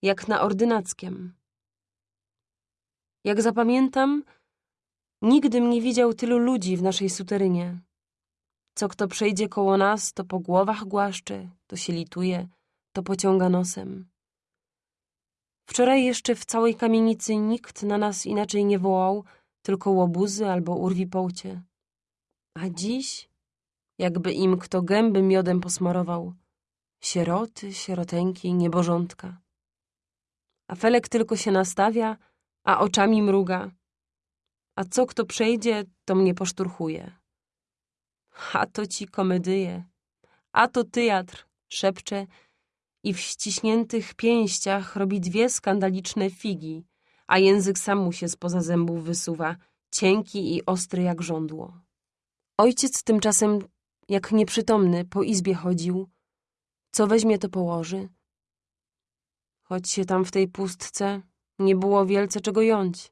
jak na ordynackiem. Jak zapamiętam, nigdym nie widział tylu ludzi w naszej suterynie. Co kto przejdzie koło nas, to po głowach głaszcze, to się lituje, to pociąga nosem. Wczoraj jeszcze w całej kamienicy nikt na nas inaczej nie wołał, tylko łobuzy albo urwi połcie. A dziś, jakby im kto gęby miodem posmarował, sieroty, sieroteńki, niebożątka. A Felek tylko się nastawia, a oczami mruga. A co kto przejdzie, to mnie poszturchuje. A to ci komedyje, a to teatr, szepcze i w ściśniętych pięściach robi dwie skandaliczne figi, a język sam mu się spoza zębów wysuwa, cienki i ostry jak żądło. Ojciec tymczasem, jak nieprzytomny, po izbie chodził. Co weźmie, to położy. Choć się tam w tej pustce nie było wielce czego jąć.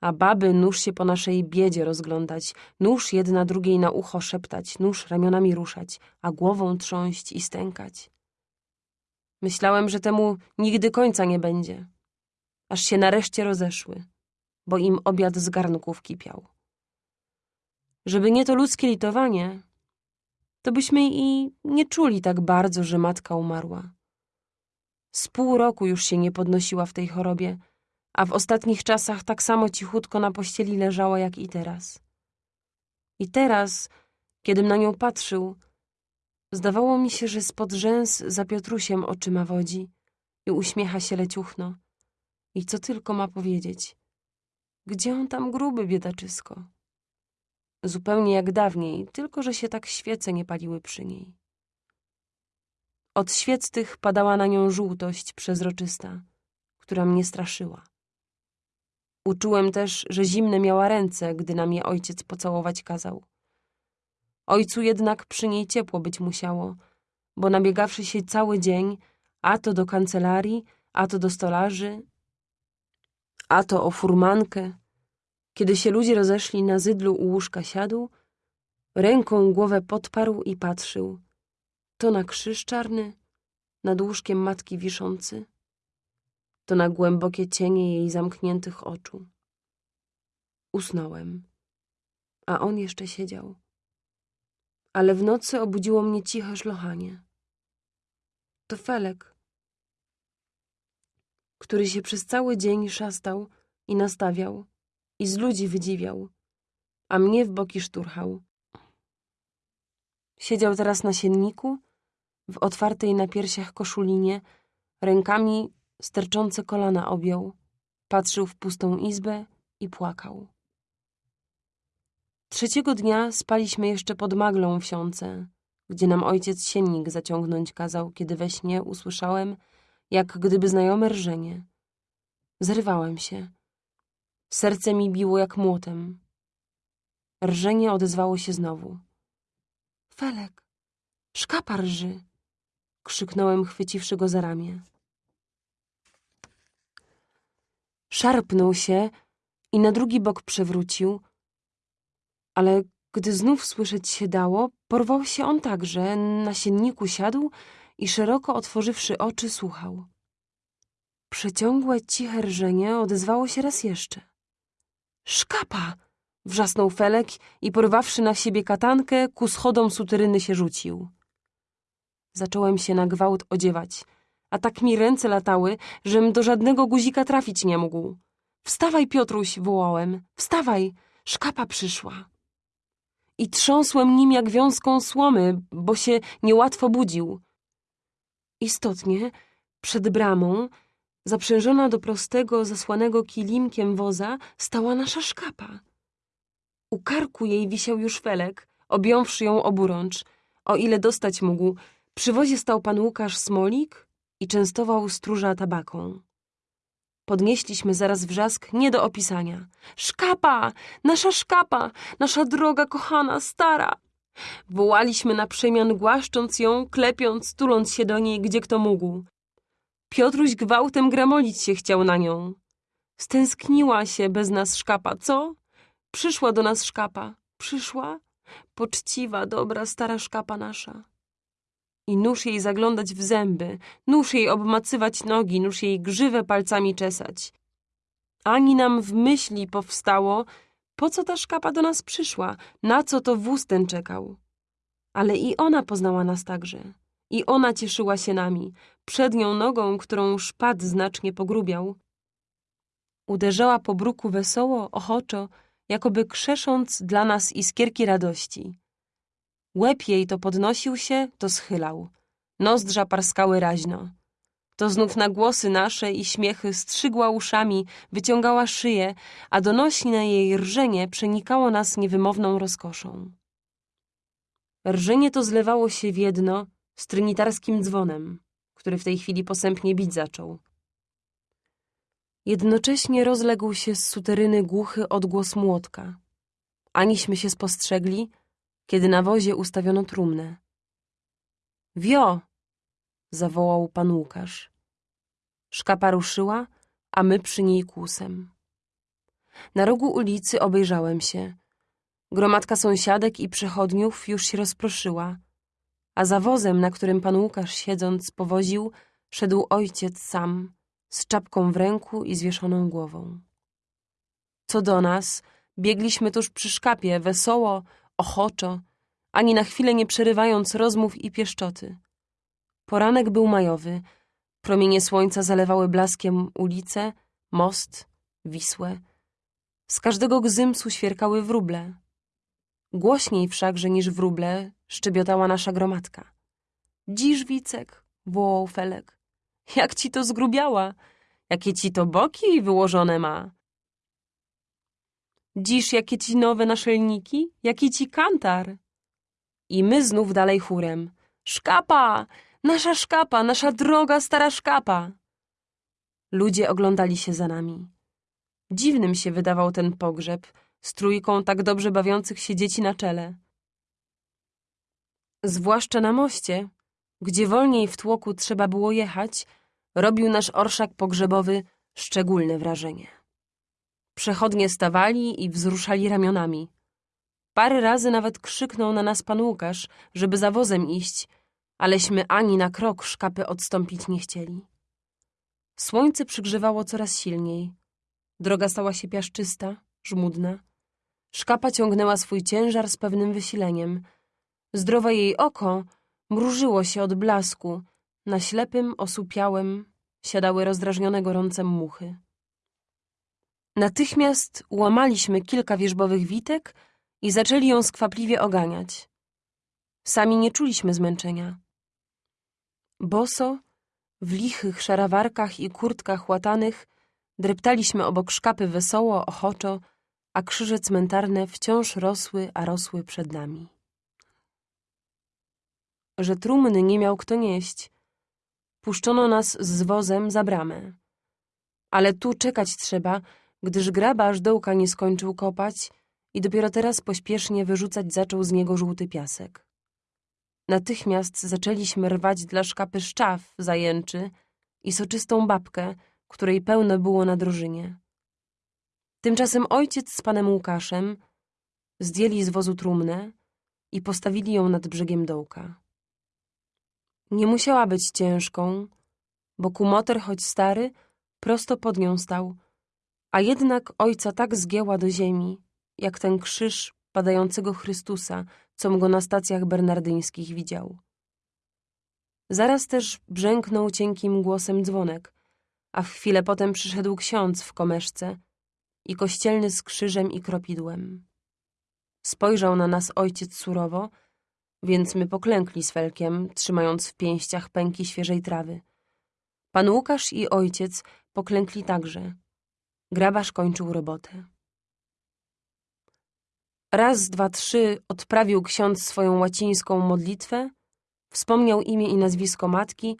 A baby nóż się po naszej biedzie rozglądać, nóż jedna drugiej na ucho szeptać, nóż ramionami ruszać, a głową trząść i stękać. Myślałem, że temu nigdy końca nie będzie, aż się nareszcie rozeszły, bo im obiad z garnków kipiał. Żeby nie to ludzkie litowanie, to byśmy i nie czuli tak bardzo, że matka umarła. Z pół roku już się nie podnosiła w tej chorobie, a w ostatnich czasach tak samo cichutko na pościeli leżała jak i teraz. I teraz, kiedym na nią patrzył, zdawało mi się, że spod rzęs za Piotrusiem oczyma wodzi i uśmiecha się leciuchno. I co tylko ma powiedzieć? Gdzie on tam gruby, biedaczysko? Zupełnie jak dawniej, tylko że się tak świece nie paliły przy niej. Od świec tych padała na nią żółtość przezroczysta, która mnie straszyła. Uczułem też, że zimne miała ręce, gdy nam je ojciec pocałować kazał. Ojcu jednak przy niej ciepło być musiało, bo nabiegawszy się cały dzień, a to do kancelarii, a to do stolarzy, a to o furmankę, kiedy się ludzie rozeszli na zydlu u łóżka siadł, ręką głowę podparł i patrzył. To na krzyż czarny, nad łóżkiem matki wiszący, to na głębokie cienie jej zamkniętych oczu. Usnąłem, a on jeszcze siedział. Ale w nocy obudziło mnie ciche szlochanie. To Felek, który się przez cały dzień szastał i nastawiał, i z ludzi wydziwiał, a mnie w boki szturchał. Siedział teraz na sienniku, w otwartej na piersiach koszulinie, rękami sterczące kolana objął, patrzył w pustą izbę i płakał. Trzeciego dnia spaliśmy jeszcze pod maglą w siące, gdzie nam ojciec siennik zaciągnąć kazał, kiedy we śnie usłyszałem, jak gdyby znajome rżenie. Zrywałem się. Serce mi biło jak młotem. Rżenie odezwało się znowu. Felek, szkapa rży! krzyknąłem, chwyciwszy go za ramię. Szarpnął się i na drugi bok przewrócił, ale gdy znów słyszeć się dało, porwał się on także, na sienniku siadł i szeroko otworzywszy oczy słuchał. Przeciągłe, ciche rżenie odezwało się raz jeszcze. Szkapa! Wrzasnął Felek i porwawszy na siebie katankę, ku schodom suteryny się rzucił. Zacząłem się na gwałt odziewać, a tak mi ręce latały, żem do żadnego guzika trafić nie mógł. Wstawaj, Piotruś, wołałem, wstawaj, szkapa przyszła. I trząsłem nim jak wiązką słomy, bo się niełatwo budził. Istotnie, przed bramą, Zaprzężona do prostego, zasłanego kilimkiem woza, stała nasza szkapa. U karku jej wisiał już felek, objąwszy ją oburącz. O ile dostać mógł, przy wozie stał pan Łukasz Smolik i częstował stróża tabaką. Podnieśliśmy zaraz wrzask nie do opisania. Szkapa! Nasza szkapa! Nasza droga, kochana, stara! Wołaliśmy na przemian, głaszcząc ją, klepiąc, tuląc się do niej, gdzie kto mógł. Piotruś gwałtem gramolić się chciał na nią. Stęskniła się bez nas szkapa, co? Przyszła do nas szkapa. Przyszła? Poczciwa, dobra, stara szkapa nasza. I nóż jej zaglądać w zęby, nóż jej obmacywać nogi, nóż jej grzywę palcami czesać. Ani nam w myśli powstało, po co ta szkapa do nas przyszła, na co to wóz ten czekał. Ale i ona poznała nas także. I ona cieszyła się nami, przednią nogą, którą szpad znacznie pogrubiał. Uderzała po bruku wesoło, ochoczo, jakoby krzesząc dla nas iskierki radości. Łeb jej to podnosił się, to schylał. Nozdrza parskały raźno. To znów na głosy nasze i śmiechy strzygła uszami, wyciągała szyję, a donośne jej rżenie przenikało nas niewymowną rozkoszą. Rżenie to zlewało się w jedno z trynitarskim dzwonem, który w tej chwili posępnie bić zaczął. Jednocześnie rozległ się z suteryny głuchy odgłos młotka. Aniśmy się spostrzegli, kiedy na wozie ustawiono trumnę. Wio! zawołał pan Łukasz. Szkapa ruszyła, a my przy niej kłusem. Na rogu ulicy obejrzałem się. Gromadka sąsiadek i przechodniów już się rozproszyła, a za wozem, na którym pan Łukasz siedząc powoził, szedł ojciec sam, z czapką w ręku i zwieszoną głową. Co do nas, biegliśmy tuż przy szkapie, wesoło, ochoczo, ani na chwilę nie przerywając rozmów i pieszczoty. Poranek był majowy, promienie słońca zalewały blaskiem ulice, most, Wisłę. Z każdego gzymsu świerkały wróble. Głośniej wszakże niż wróble szczebiotała nasza gromadka. Dziś, Wicek, wołał Felek. Jak ci to zgrubiała? Jakie ci to boki wyłożone ma? Dziś, jakie ci nowe naszelniki? Jaki ci kantar? I my znów dalej chórem. Szkapa! Nasza szkapa! Nasza droga, stara szkapa! Ludzie oglądali się za nami. Dziwnym się wydawał ten pogrzeb z trójką tak dobrze bawiących się dzieci na czele. Zwłaszcza na moście, gdzie wolniej w tłoku trzeba było jechać, robił nasz orszak pogrzebowy szczególne wrażenie. Przechodnie stawali i wzruszali ramionami. Parę razy nawet krzyknął na nas pan Łukasz, żeby za wozem iść, aleśmy ani na krok szkapy odstąpić nie chcieli. Słońce przygrzewało coraz silniej. Droga stała się piaszczysta, żmudna. Szkapa ciągnęła swój ciężar z pewnym wysileniem. Zdrowe jej oko mrużyło się od blasku. Na ślepym, osupiałym siadały rozdrażnione gorącem muchy. Natychmiast łamaliśmy kilka wierzbowych witek i zaczęli ją skwapliwie oganiać. Sami nie czuliśmy zmęczenia. Boso, w lichych szarawarkach i kurtkach łatanych, dreptaliśmy obok szkapy wesoło, ochoczo, a krzyże cmentarne wciąż rosły, a rosły przed nami. Że trumny nie miał kto nieść, puszczono nas z wozem za bramę. Ale tu czekać trzeba, gdyż grabarz dołka nie skończył kopać i dopiero teraz pośpiesznie wyrzucać zaczął z niego żółty piasek. Natychmiast zaczęliśmy rwać dla szkapy szczaw zajęczy i soczystą babkę, której pełno było na drożynie. Tymczasem ojciec z panem Łukaszem zdjęli z wozu trumnę i postawili ją nad brzegiem dołka. Nie musiała być ciężką, bo kumoter, choć stary, prosto pod nią stał, a jednak ojca tak zgięła do ziemi, jak ten krzyż padającego Chrystusa, com go na stacjach bernardyńskich widział. Zaraz też brzęknął cienkim głosem dzwonek, a w chwilę potem przyszedł ksiądz w komeszce i kościelny z krzyżem i kropidłem. Spojrzał na nas ojciec surowo, więc my poklękli z Felkiem, trzymając w pięściach pęki świeżej trawy. Pan Łukasz i ojciec poklękli także. Grabarz kończył robotę. Raz, dwa, trzy odprawił ksiądz swoją łacińską modlitwę, wspomniał imię i nazwisko matki,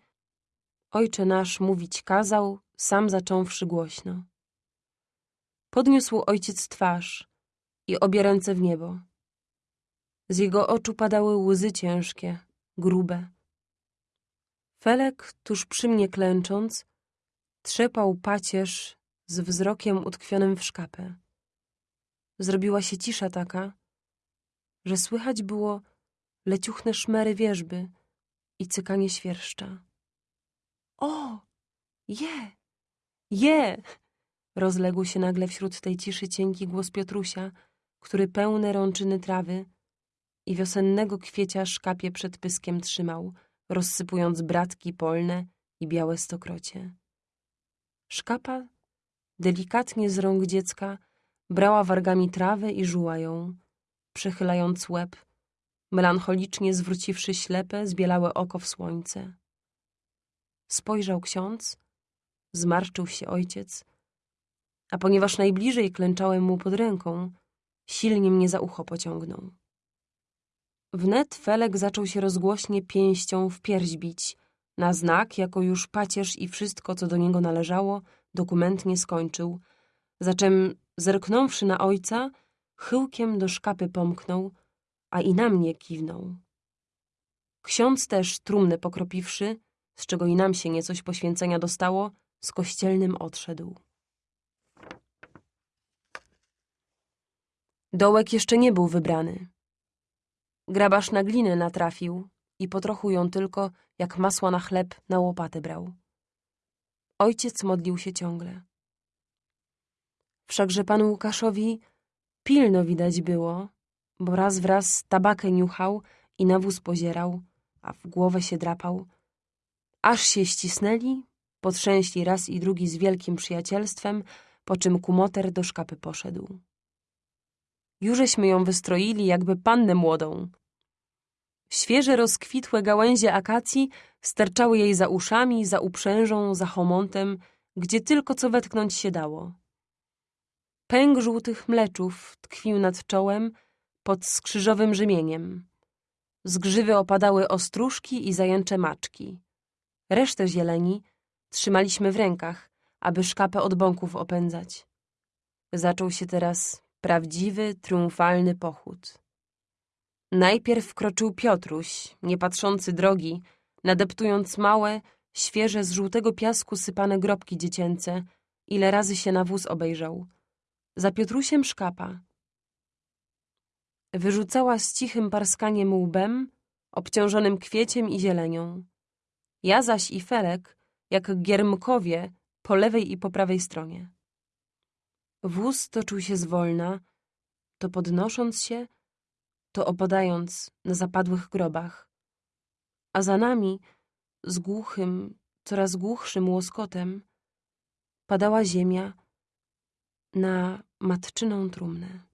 ojcze nasz mówić kazał, sam zacząwszy głośno. Podniósł ojciec twarz i obie ręce w niebo. Z jego oczu padały łzy ciężkie, grube. Felek, tuż przy mnie klęcząc, trzepał pacierz z wzrokiem utkwionym w szkapę. Zrobiła się cisza taka, że słychać było leciuchne szmery wierzby i cykanie świerszcza. O! Je! Je! Rozległ się nagle wśród tej ciszy cienki głos Piotrusia, który pełne rączyny trawy i wiosennego kwiecia szkapie przed pyskiem trzymał, rozsypując bratki polne i białe stokrocie. Szkapa, delikatnie z rąk dziecka, brała wargami trawę i żuła ją, przechylając łeb, melancholicznie zwróciwszy ślepe, zbielałe oko w słońce. Spojrzał ksiądz, zmarszczył się ojciec, a ponieważ najbliżej klęczałem mu pod ręką, silnie mnie za ucho pociągnął. Wnet Felek zaczął się rozgłośnie pięścią w pierś bić, na znak, jako już pacierz i wszystko, co do niego należało, dokumentnie skończył, zaczem zerknąwszy na ojca, chyłkiem do szkapy pomknął, a i na mnie kiwnął. Ksiądz też, trumnę pokropiwszy, z czego i nam się niecoś poświęcenia dostało, z kościelnym odszedł. Dołek jeszcze nie był wybrany. Grabarz na glinę natrafił i po trochu ją tylko, jak masła na chleb, na łopatę brał. Ojciec modlił się ciągle. Wszakże panu Łukaszowi pilno widać było, bo raz wraz tabakę niuchał i na wóz pozierał, a w głowę się drapał. Aż się ścisnęli, potrzęśli raz i drugi z wielkim przyjacielstwem, po czym kumoter do szkapy poszedł. Jużeśmy ją wystroili jakby pannę młodą. Świeże rozkwitłe gałęzie akacji sterczały jej za uszami, za uprzężą, za homontem, gdzie tylko co wetknąć się dało. Pęk żółtych mleczów tkwił nad czołem pod skrzyżowym rzemieniem. Z grzywy opadały ostróżki i zajęcze maczki. Resztę zieleni trzymaliśmy w rękach, aby szkapę od bąków opędzać. Zaczął się teraz prawdziwy, triumfalny pochód. Najpierw wkroczył Piotruś, nie patrzący drogi, nadeptując małe, świeże z żółtego piasku sypane grobki dziecięce, ile razy się na wóz obejrzał. Za Piotrusiem szkapa. Wyrzucała z cichym parskaniem łbem, obciążonym kwieciem i zielenią. Ja zaś i Felek, jak giermkowie, po lewej i po prawej stronie. Wóz toczył się zwolna, to podnosząc się, to opadając na zapadłych grobach. A za nami, z głuchym, coraz głuchszym łoskotem, padała ziemia na matczyną trumnę.